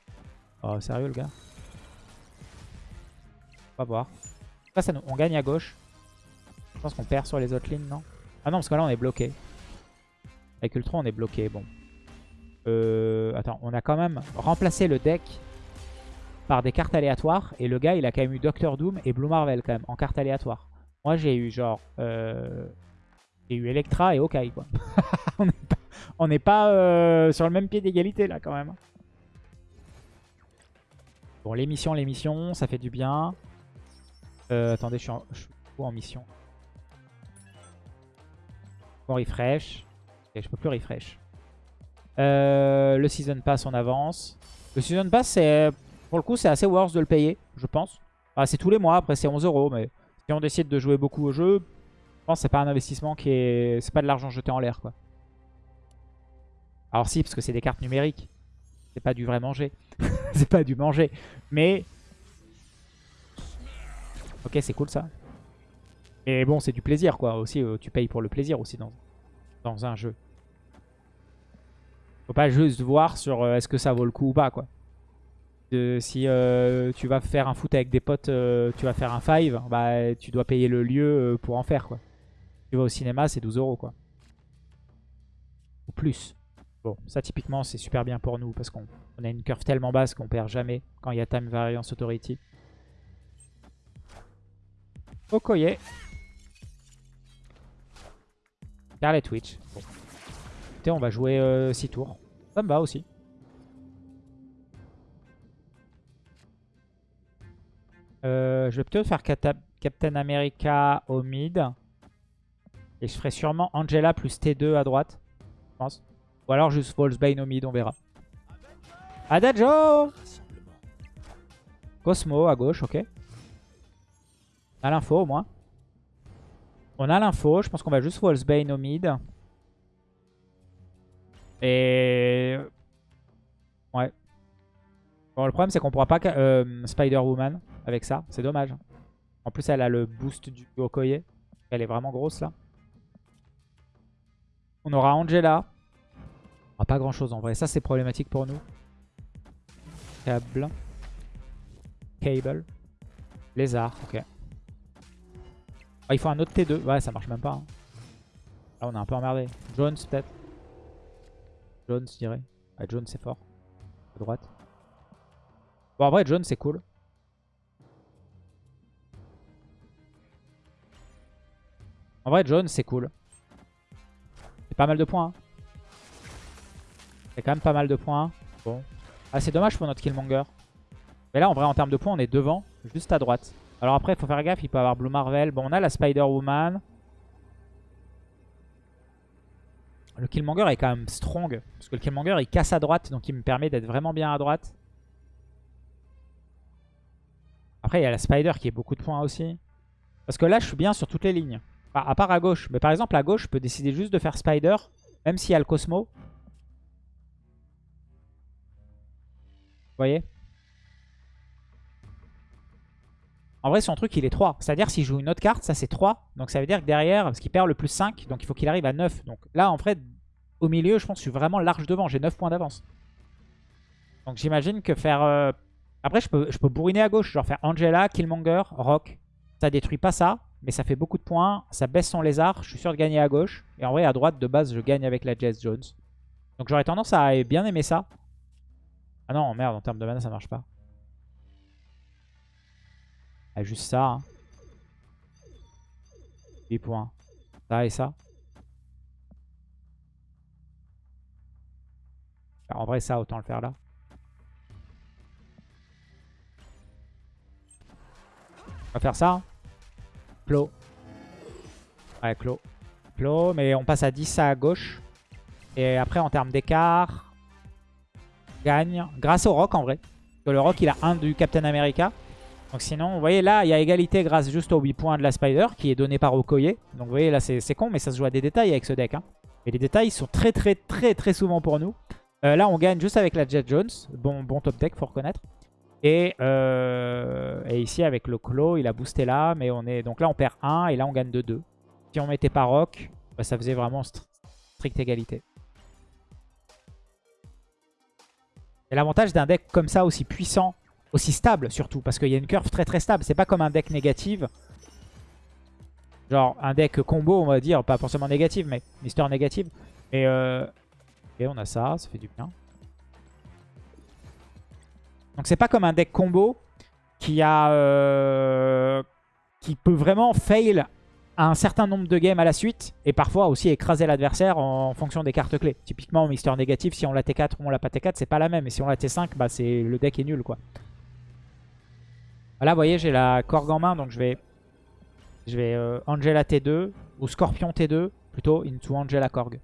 Oh, sérieux, le gars? On va voir. Ça on gagne à gauche. Je pense qu'on perd sur les autres lignes, non? Ah non, parce que là, on est bloqué. Avec Ultron, on est bloqué. Bon. Euh, attends, on a quand même remplacé le deck par des cartes aléatoires. Et le gars, il a quand même eu Doctor Doom et Blue Marvel, quand même, en cartes aléatoires. Moi, j'ai eu genre... Euh, j'ai eu Electra et Hawkeye, on n'est pas, euh, sur le même pied d'égalité, là, quand même. Bon, l'émission, l'émission, ça fait du bien. Euh, attendez, je suis, en, mission? Bon, refresh. Je peux plus refresh. Euh, le Season Pass, on avance. Le Season Pass, pour le coup, c'est assez worth de le payer, je pense. c'est tous les mois, après c'est 11 euros, mais si on décide de jouer beaucoup au jeu, je c'est pas un investissement qui est... C'est pas de l'argent jeté en l'air, quoi. Alors si, parce que c'est des cartes numériques. C'est pas du vrai manger. c'est pas du manger. Mais... Ok, c'est cool ça. Et bon, c'est du plaisir quoi. Aussi, euh, tu payes pour le plaisir aussi dans, dans un jeu. Faut pas juste voir sur euh, est-ce que ça vaut le coup ou pas quoi. si euh, tu vas faire un foot avec des potes, tu vas faire un 5, bah tu dois payer le lieu pour en faire quoi. Tu vas au cinéma, c'est 12 euros quoi. Ou plus. Bon, ça typiquement c'est super bien pour nous parce qu'on a une curve tellement basse qu'on perd jamais quand il y a Time Variance Authority. Okoye. Scarlet Twitch. Bon. Écoutez, on va jouer 6 euh, tours. Ça me va aussi. Euh, je vais plutôt faire Captain America au mid. Et je ferai sûrement Angela plus T2 à droite. Je pense. Ou alors juste Volsbane au mid, on verra. Adagio Cosmo à gauche, ok. On a l'info au moins. On a l'info. Je pense qu'on va juste Volsbane au mid. Et... Ouais. Bon, le problème, c'est qu'on pourra pas euh, Spider-Woman avec ça. C'est dommage. En plus, elle a le boost du Okoye. Elle est vraiment grosse, là. On aura Angela. Ah, pas grand-chose, en vrai. Ça, c'est problématique pour nous. Câble. Cable. Lézard, ok. Ah, il faut un autre T2. Ouais, ça marche même pas. Hein. Là, on est un peu emmerdé. Jones, peut-être. Jones, je dirais. Ah, Jones, c'est fort. À droite. Bon, en vrai, Jones, c'est cool. En vrai, Jones, c'est cool. Pas mal de points. Hein. C'est quand même pas mal de points. Bon. Ah, c'est dommage pour notre Killmonger. Mais là, en vrai, en termes de points, on est devant, juste à droite. Alors après, il faut faire gaffe, il peut avoir Blue Marvel. Bon, on a la Spider-Woman. Le Killmonger est quand même strong. Parce que le Killmonger, il casse à droite. Donc, il me permet d'être vraiment bien à droite. Après, il y a la Spider qui est beaucoup de points aussi. Parce que là, je suis bien sur toutes les lignes. À part à gauche. Mais par exemple, à gauche, je peux décider juste de faire Spider. Même s'il y a le Cosmo. Vous voyez? En vrai, son truc, il est 3. C'est-à-dire, s'il joue une autre carte, ça c'est 3. Donc ça veut dire que derrière, parce qu'il perd le plus 5, donc il faut qu'il arrive à 9. Donc là, en fait, au milieu, je pense que je suis vraiment large devant. J'ai 9 points d'avance. Donc j'imagine que faire... Euh, après, je peux, je peux bourriner à gauche. Genre faire Angela, Killmonger, Rock. Ça détruit pas ça, mais ça fait beaucoup de points. Ça baisse son lézard. Je suis sûr de gagner à gauche. Et en vrai, à droite, de base, je gagne avec la Jess Jones. Donc j'aurais tendance à bien aimer ça. Ah non, merde, en termes de mana, ça marche pas. Ah, juste ça. Hein. 8 points. Ça et ça. En vrai, ça, autant le faire là. On va faire ça. Hein. Clos. Ouais, clos. Clos, mais on passe à 10 à gauche. Et après, en termes d'écart, gagne grâce au rock en vrai. Que le rock, il a un du Captain America. Donc sinon, vous voyez là, il y a égalité grâce juste aux 8 points de la Spider qui est donné par Okoye. Donc vous voyez là, c'est con, mais ça se joue à des détails avec ce deck. Hein. Et les détails sont très très très très souvent pour nous. Euh, là, on gagne juste avec la Jet Jones. Bon, bon top deck, faut reconnaître. Et, euh, et ici, avec le Claw, il a boosté là. Mais on est donc là, on perd 1 et là, on gagne de 2. Si on mettait pas Rock, bah, ça faisait vraiment stricte égalité. Et l'avantage d'un deck comme ça, aussi puissant, aussi stable surtout, parce qu'il y a une curve très très stable. C'est pas comme un deck négatif. Genre un deck combo, on va dire, pas forcément négatif, mais Mister négatif. Et euh... Et on a ça, ça fait du bien. Donc c'est pas comme un deck combo qui a... Euh... qui peut vraiment fail un certain nombre de games à la suite et parfois aussi écraser l'adversaire en fonction des cartes clés. Typiquement, Mister négatif, si on l'a T4 ou on l'a pas T4, c'est pas la même. Et si on l'a T5, bah c'est le deck est nul quoi. Là, vous voyez, j'ai la Korg en main, donc je vais, je vais euh, Angela T2 ou Scorpion T2 plutôt into Angela Korg.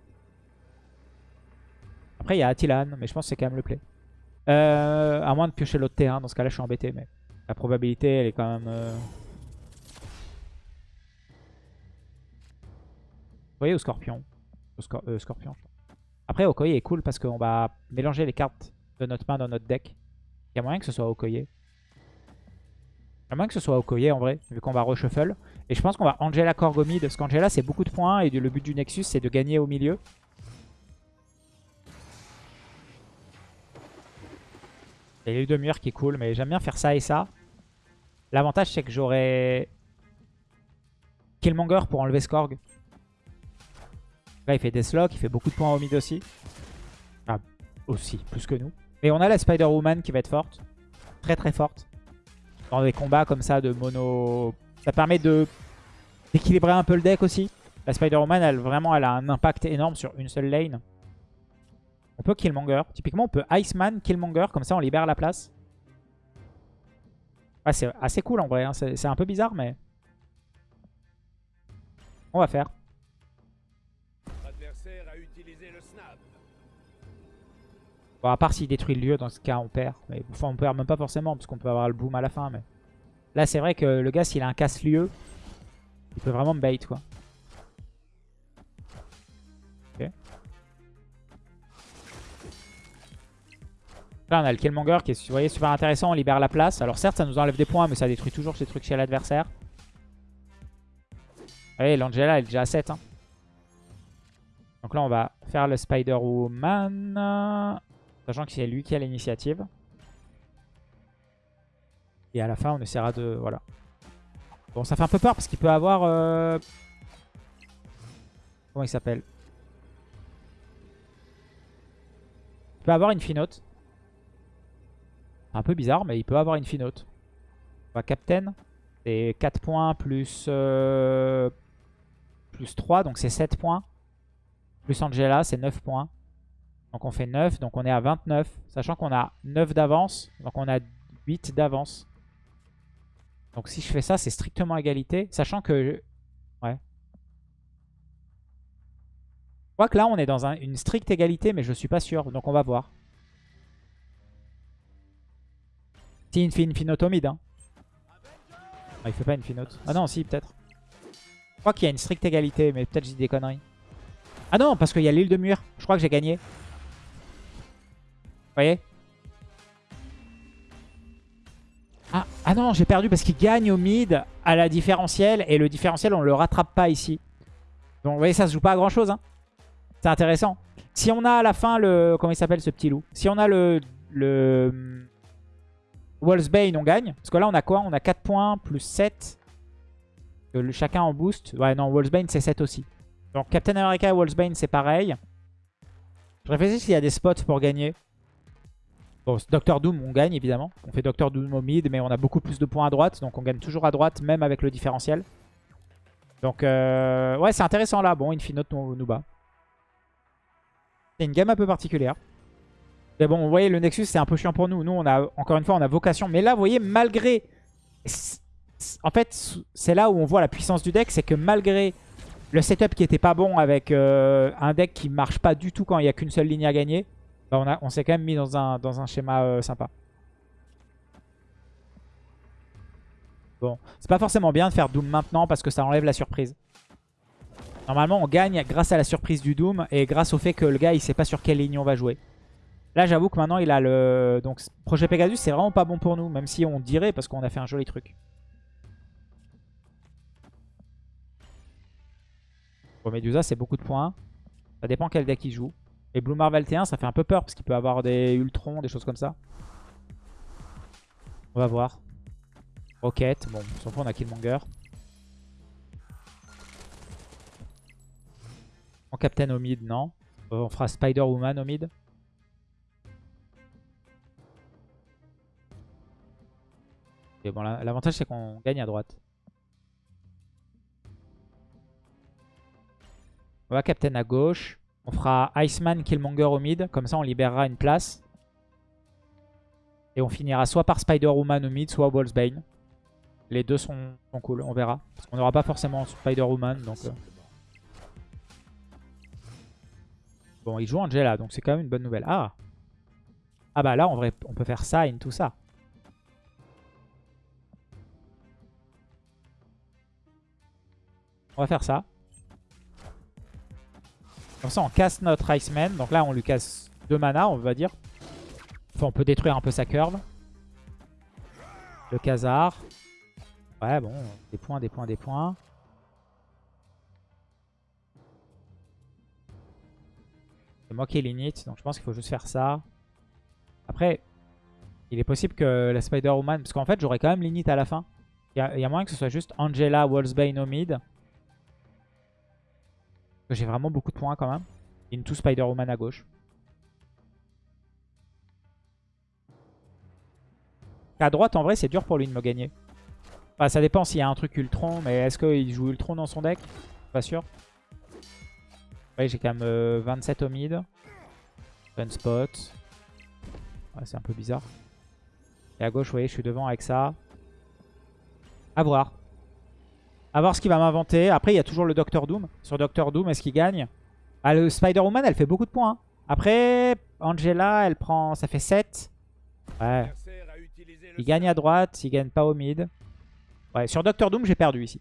Après, il y a Attilan, mais je pense que c'est quand même le play. Euh, à moins de piocher l'autre T1, dans ce cas-là, je suis embêté, mais la probabilité, elle est quand même... Euh, voyez, au Scorpion. Au Scorpion. Après, Okoye est cool parce qu'on va mélanger les cartes de notre main dans notre deck. Il y a moyen que ce soit Okoye. À moins que ce soit Okoye en vrai, vu qu'on va reshuffle. Et je pense qu'on va Angela mid, parce qu'Angela c'est beaucoup de points et le but du Nexus c'est de gagner au milieu. Il y a eu de murs qui est cool, mais j'aime bien faire ça et ça. L'avantage c'est que j'aurais Killmonger pour enlever Skorg. Là il fait Deathlock, il fait beaucoup de points au mid aussi. Ah, aussi, plus que nous. Mais on a la Spider-Woman qui va être forte. Très très forte dans des combats comme ça de mono. Ça permet de d'équilibrer un peu le deck aussi. La Spider-Woman, elle, vraiment, elle a un impact énorme sur une seule lane. On peut Killmonger. Typiquement, on peut Iceman, Killmonger. Comme ça, on libère la place. c'est assez cool en vrai. Hein. C'est un peu bizarre, mais... On va faire. L'adversaire a utilisé le snap. Bon, à part s'il détruit le lieu, dans ce cas, on perd. Mais enfin, on perd même pas forcément, parce qu'on peut avoir le boom à la fin. Mais Là, c'est vrai que le gars, s'il a un casse-lieu, il peut vraiment me bait, quoi. Là, on a le Killmonger qui est vous super intéressant. On libère la place. Alors certes, ça nous enlève des points, mais ça détruit toujours ces trucs chez l'adversaire. Vous voyez, l'Angela, elle est déjà à 7. hein. Donc là, on va faire le Spider-Woman. Sachant que c'est lui qui a l'initiative. Et à la fin, on essaiera de... Voilà. Bon, ça fait un peu peur parce qu'il peut avoir... euh, Comment il s'appelle? Il peut avoir une finote. Un peu bizarre, mais il peut avoir une finote. On va Captain. C'est 4 points plus, euh, plus 3, donc c'est 7 points. Plus Angela, c'est 9 points. Donc on fait 9, donc on est à 29. Sachant qu'on a 9 d'avance, donc on a 8 d'avance. Donc si je fais ça, c'est strictement égalité. Sachant que... Ouais. Je crois que là, on est dans un- une stricte égalité, mais je suis pas sûr. Donc on va voir. Si, il fait une finote au mid. Il fait pas une finote. Ah non, si, peut-être. Je crois qu'il y a une stricte égalité, mais peut-être j'ai des conneries. Ah non, parce qu'il y a l'île de mur. Je crois que j'ai gagné. Vous voyez? Ah, ah non, j'ai perdu parce qu'il gagne au mid à la différentielle. Et le différentiel, on le rattrape pas ici. Donc vous voyez, ça se joue pas à grand chose. Hein. C'est intéressant. Si on a à la fin le... Comment il s'appelle ce petit loup? Si on a le... le Wolfsbane, on gagne. Parce que là, on a quoi? On a 4 points plus 7. Que le- chacun en boost. Ouais, non, Wolfsbane, c'est 7 aussi. Donc Captain America et Wolfsbane, c'est pareil. Je réfléchis s'il y a des spots pour gagner. Bon, Doctor Doom, on gagne évidemment. On fait Doctor Doom au mid, mais on a beaucoup plus de points à droite. Donc on gagne toujours à droite, même avec le différentiel. Donc, euh, ouais, c'est intéressant là. Bon, Infinote nous, nous bat. C'est une gamme un peu particulière. Mais bon, vous voyez, le Nexus, c'est un peu chiant pour nous. Nous, on a, encore une fois, on a vocation. Mais là, vous voyez, malgré... En fait, c'est là où on voit la puissance du deck. C'est que malgré le setup qui était pas bon avec euh, un deck qui marche pas du tout quand il n'y a qu'une seule ligne à gagner, bah, on, s'est quand même mis dans un, dans un schéma euh, sympa. Bon, c'est pas forcément bien de faire Doom maintenant parce que ça enlève la surprise. Normalement, on gagne grâce à la surprise du Doom et grâce au fait que le gars, il sait pas sur quelle ligne on va jouer. Là, j'avoue que maintenant, il a le... Donc, projet Pegasus, c'est vraiment pas bon pour nous, même si on dirait parce qu'on a fait un joli truc. Bon, Medusa, c'est beaucoup de points. Ça dépend quel deck il joue. Et Blue Marvel T1, ça fait un peu peur parce qu'il peut avoir des Ultrons, des choses comme ça. On va voir. Rocket, bon, on s'en fout, on a Killmonger. En Captain au mid, non. Euh, on fera Spider-Woman au mid. Bon, la- l'avantage c'est qu'on gagne à droite. On va Captain à gauche. On fera Iceman, Killmonger au mid. Comme ça, on libérera une place. Et on finira soit par Spider-Woman au mid, soit Wolfsbane. Les deux sont, cool, on verra. Parce qu'on n'aura pas forcément Spider-Woman. Euh. Bon, il joue Angela, donc c'est quand même une bonne nouvelle. Ah Ah bah là, vrai, on peut faire ça et tout ça. On va faire ça. Comme ça, on casse notre Iceman. Donc là, on lui casse 2 mana, on va dire. Enfin, on peut détruire un peu sa curve. Le Khazar. Ouais, bon, des points, des points, des points. C'est moi qui ai l'init, donc je pense qu'il faut juste faire ça. Après, il est possible que la Spider-Woman... Parce qu'en fait, j'aurai quand même l'init à la fin. Il y, a- moyen que ce soit juste Angela, Wolfsbane au mid. Parce que J'ai vraiment beaucoup de points quand même. Into Spider-Woman à gauche. À droite, en vrai, c'est dur pour lui de me gagner. Enfin, ça dépend s'il y a un truc Ultron, mais est-ce qu'il joue Ultron dans son deck? Pas sûr. Ouais, j'ai quand même euh, 27 au mid. Gunspot. Ouais, c'est un peu bizarre. Et à gauche, vous voyez, je suis devant avec ça. À voir. À voir ce qu'il va m'inventer. Après, il y a toujours le Doctor Doom. Sur Doctor Doom, est-ce qu'il gagne? Ah, le Spider-Woman, elle fait beaucoup de points. hein. Après, Angela, elle prend... Ça fait 7. Ouais. A Il gagne à droite, il gagne pas au mid. Ouais, sur Doctor Doom, j'ai perdu ici.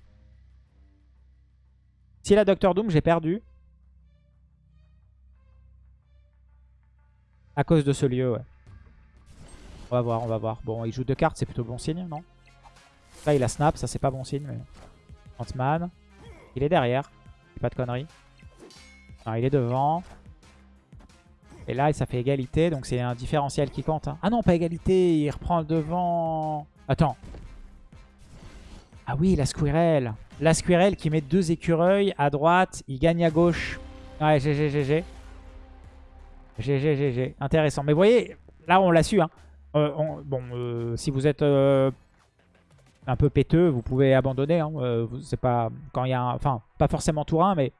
Si la Doctor Doom, j'ai perdu. À cause de ce lieu, ouais. On va voir, on va voir. Bon, il joue deux cartes, c'est plutôt bon signe, non? Là, il a snap, ça c'est pas bon signe, mais... Ant-Man. Il est derrière. Pas de conneries. Non, il est devant. Et là, ça fait égalité, donc c'est un différentiel qui compte. hein. Ah non, pas égalité, il reprend devant. Attends. Ah oui, la Squirrel. La Squirrel qui met deux écureuils à droite, il gagne à gauche. Ouais, GG, GG. GG, GG. Intéressant. Mais vous voyez, là, on l'a su. Hein. Euh, on- bon, euh, si vous êtes euh, un peu péteux, vous pouvez abandonner. Hein. Euh, c'est pas quand il y a un... Enfin, pas forcément tour 1, mais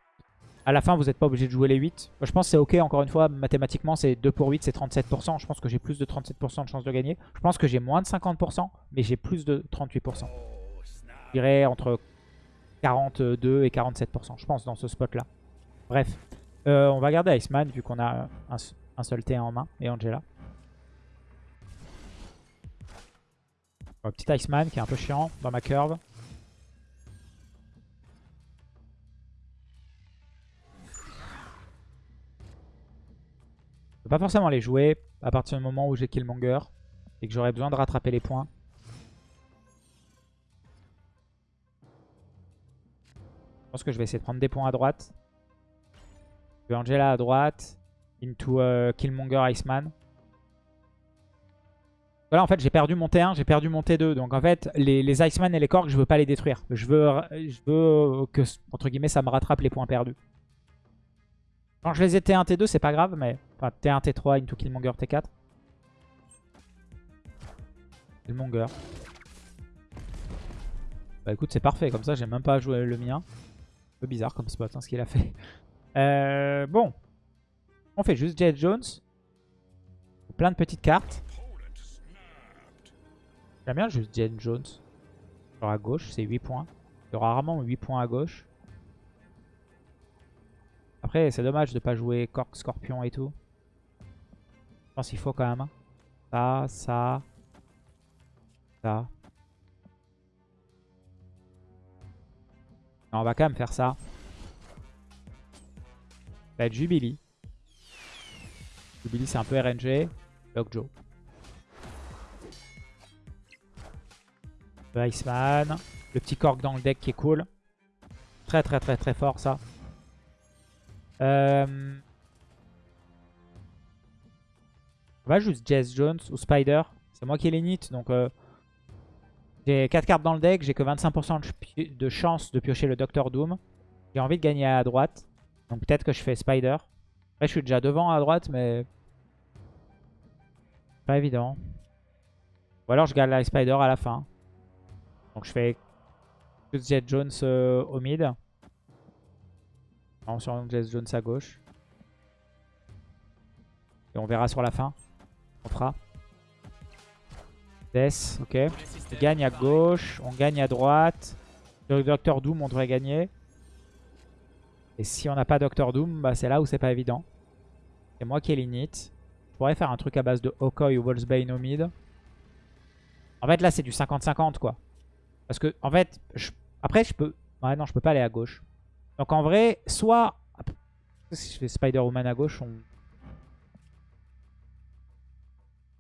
à la fin, vous n'êtes pas obligé de jouer les 8. Je pense que c'est ok, encore une fois, mathématiquement, c'est 2 pour 8, c'est 37%. Je pense que j'ai plus de 37% de chance de gagner. Je pense que j'ai moins de 50%, mais j'ai plus de 38%. Oh, snap. Je dirais entre 42 et 47%, je pense, dans ce spot-là. Bref, Euh, on va garder Iceman, vu qu'on a un seul T1 en main, et Angela. Petit Iceman qui est un peu chiant dans ma curve. Je peux pas forcément les jouer à partir du moment où j'ai Killmonger et que j'aurais besoin de rattraper les points. Je pense que je vais essayer de prendre des points à droite. Je vais Angela à droite. Into euh, Killmonger Iceman. Voilà, en fait, j'ai perdu mon T1, j'ai perdu mon T2. Donc, en fait, les, les Iceman et les Korg, je veux pas les détruire. Je veux, je veux que, entre guillemets, ça me rattrape les points perdus. Quand je les ai T1, T2, c'est pas grave, mais... Enfin, T1, T3, Into Killmonger, T4. Killmonger. Bah écoute, c'est parfait. Comme ça, j'ai même pas joué le mien. Un peu bizarre comme spot, hein, ce qu'il a fait. Euh, bon. On fait juste Jet Jones. Plein de petites cartes. J'aime bien juste Jet Jones. Genre à gauche, c'est 8 points. Il y aura rarement 8 points à gauche. Après, c'est dommage de pas jouer Cork, Scorpion et tout. Je pense qu'il faut quand même. hein. Ça, ça, ça. On va quand même faire ça. Ça va être Jubilee. Jubilee, c'est un peu RNG. Lockjaw. Iceman. Le petit cork dans le deck qui est cool. Très très très très fort ça. Euh... On va juste Jess Jones ou Spider. C'est moi qui ai les nits donc euh, j'ai 4 cartes dans le deck. J'ai que 25% de, ch- de chance de piocher le Docteur Doom. J'ai envie de gagner à droite. Donc peut-être que je fais Spider. Après je suis déjà devant à droite mais... Pas évident. Ou alors je gagne la Spider à la fin. Donc je fais juste Jet Jones euh, au mid. Non, sur Jet Jones à gauche. Et on verra sur la fin. On fera. Death, ok. On gagne à gauche, on gagne à droite. Sur le Docteur Doom, on devrait gagner. Et si on n'a pas Docteur Doom, bah c'est là où c'est pas évident. C'est moi qui ai l'init. Je pourrais faire un truc à base de Okoi ou Wolfsbane au mid. En fait, là, c'est du 50-50, quoi. Parce que, en fait, après, je peux... Ouais, non, je peux pas aller à gauche. Donc, en vrai, soit... Si je fais Spider-Woman à gauche, on...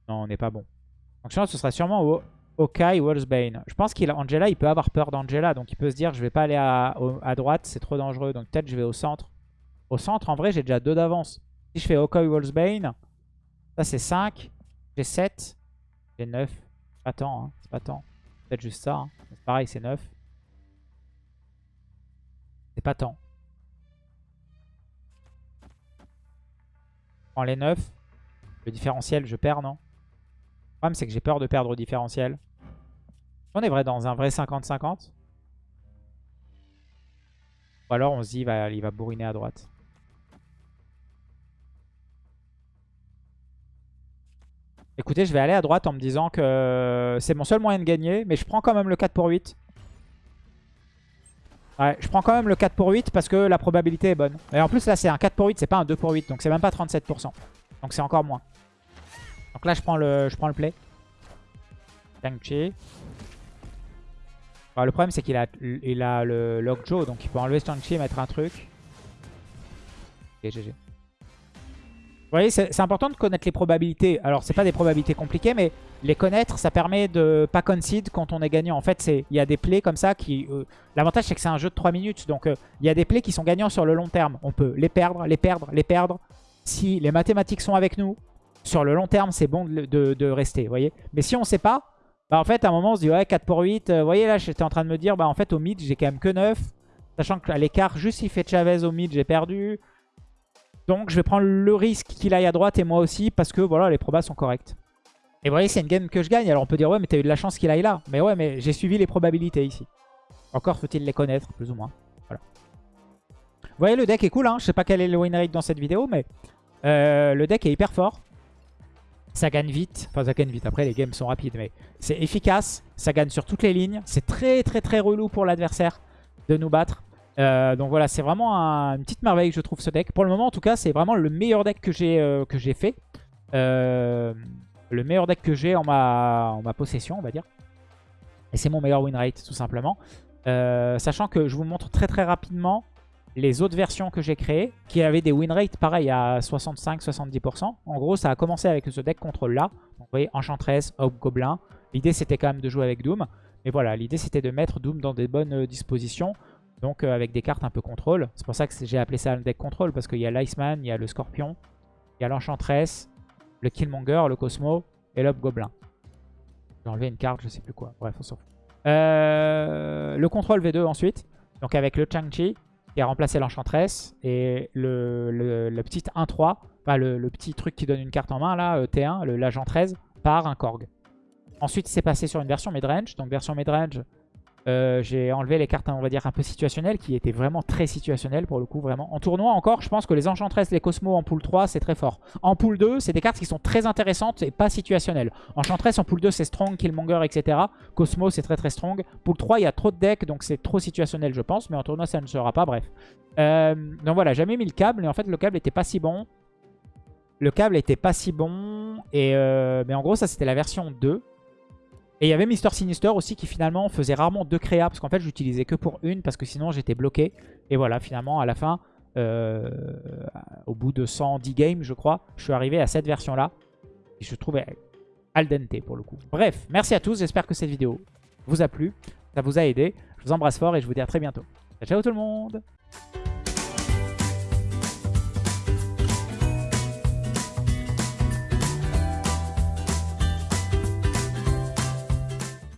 Non, on n'est pas bon. Donc, sinon, ce sera sûrement au... Okai Wolfsbane. Je pense qu'il Angela, il peut avoir peur d'Angela. Donc, il peut se dire, je vais pas aller à, droite, c'est trop dangereux. Donc, peut-être je vais au centre. Au centre, en vrai, j'ai déjà deux d'avance. Si je fais Okai Wolfsbane, ça, c'est 5. J'ai 7. J'ai 9. Pas tant, hein. C'est pas tant. Juste ça. hein. Pareil, c'est 9. C'est pas tant. Je prends les 9. Le différentiel, je perds, non? Le problème, c'est que j'ai peur de perdre au différentiel. On est vrai dans un vrai 50-50. Ou alors on se dit, va, il va bourriner à droite. Écoutez, je vais aller à droite en me disant que c'est mon seul moyen de gagner, mais je prends quand même le 4 pour 8. Ouais, je prends quand même le 4 pour 8 parce que la probabilité est bonne. Et en plus, là, c'est un 4 pour 8, c'est pas un 2 pour 8. Donc, c'est même pas 37%. Donc, c'est encore moins. Donc là, je prends le, je prends le play. Shang-Chi. le problème, c'est qu'il a, il a le Lockjaw. Donc, il peut enlever Shang-Chi et mettre un truc. Ok, GG. Vous voyez, c'est important de connaître les probabilités. Alors, c'est pas des probabilités compliquées, mais les connaître, ça permet de pas concede quand on est gagnant. En fait, il y a des plays comme ça qui... Euh, l'avantage, c'est que c'est un jeu de 3 minutes. Donc, euh, il y a des plays qui sont gagnants sur le long terme. On peut les perdre, les perdre, les perdre. Si les mathématiques sont avec nous, sur le long terme, c'est bon de, rester, vous voyez. Mais si on sait pas, bah en fait, à un moment, on se dit, ouais, 4 pour 8. Euh, vous voyez, là, j'étais en train de me dire, bah en fait, au mid, j'ai quand même que 9. Sachant qu'à l'écart, juste s'il fait Chavez au mid, j'ai perdu. Donc je vais prendre le risque qu'il aille à droite et moi aussi parce que voilà les probas sont corrects. Et vous voyez c'est une game que je gagne. Alors on peut dire ouais mais t'as eu de la chance qu'il aille là. Mais ouais mais j'ai suivi les probabilités ici. Encore faut-il les connaître plus ou moins. Voilà. Vous voyez le deck est cool hein. Je sais pas quel est le win rate dans cette vidéo mais euh, le deck est hyper fort. Ça gagne vite. Enfin ça gagne vite. Après les games sont rapides mais c'est efficace. Ça gagne sur toutes les lignes. C'est très très très relou pour l'adversaire de nous battre. Euh, donc voilà, c'est vraiment une petite merveille que je trouve ce deck. Pour le moment, en tout cas, c'est vraiment le meilleur deck que j'ai euh, fait. Euh, le meilleur deck que j'ai en ma, en ma possession, on va dire. Et c'est mon meilleur win rate, tout simplement. sachant que je vous montre très très rapidement les autres versions que j'ai créées, qui avaient des win rates pareil à 65-70%. En gros, ça a commencé avec ce deck contrôle là. vous voyez, Enchantress, Goblin. L'idée, c'était quand même de jouer avec Doom. Mais voilà, l'idée, c'était de mettre Doom dans des bonnes dispositions. Donc euh, avec des cartes un peu contrôle. C'est pour ça que j'ai appelé ça un deck contrôle. Parce qu'il y a l'Iceman, il y a le Scorpion, il y a l'Enchantress, le Killmonger, le Cosmo et l'Hobgoblin. J'ai enlevé une carte, je sais plus quoi. Bref, on s'en fout. Euh, le contrôle V2 ensuite. Donc avec le Chang-Chi qui a remplacé l'Enchantress. Et le, le, petit 1-3, enfin le, petit truc qui donne une carte en main là, euh, T1, l'agent 13, par un Korg. Ensuite, c'est passé sur une version midrange. Donc version midrange, euh, j'ai enlevé les cartes, on va dire, un peu situationnelles, qui étaient vraiment très situationnelles pour le coup, vraiment. En tournoi encore, je pense que les Enchantress, les Cosmos en pool 3, c'est très fort. En pool 2, c'est des cartes qui sont très intéressantes et pas situationnelles. Enchantress en pool 2, c'est strong, Killmonger, etc. Cosmo, c'est très très strong. Pool 3, il y a trop de decks, donc c'est trop situationnel, je pense. Mais en tournoi, ça ne sera pas, bref. Euh, donc voilà, jamais mis le câble, et en fait, le câble était pas si bon. Le câble était pas si bon, et euh, mais en gros, ça, c'était la version 2. Et il y avait Mister Sinister aussi qui finalement faisait rarement deux créas parce qu'en fait j'utilisais que pour une parce que sinon j'étais bloqué. Et voilà, finalement à la fin, euh, au bout de 110 games je crois, je suis arrivé à cette version là. Et je trouvais al dente pour le coup. Bref, merci à tous, j'espère que cette vidéo vous a plu, ça vous a aidé. Je vous embrasse fort et je vous dis à très bientôt. Ciao tout le monde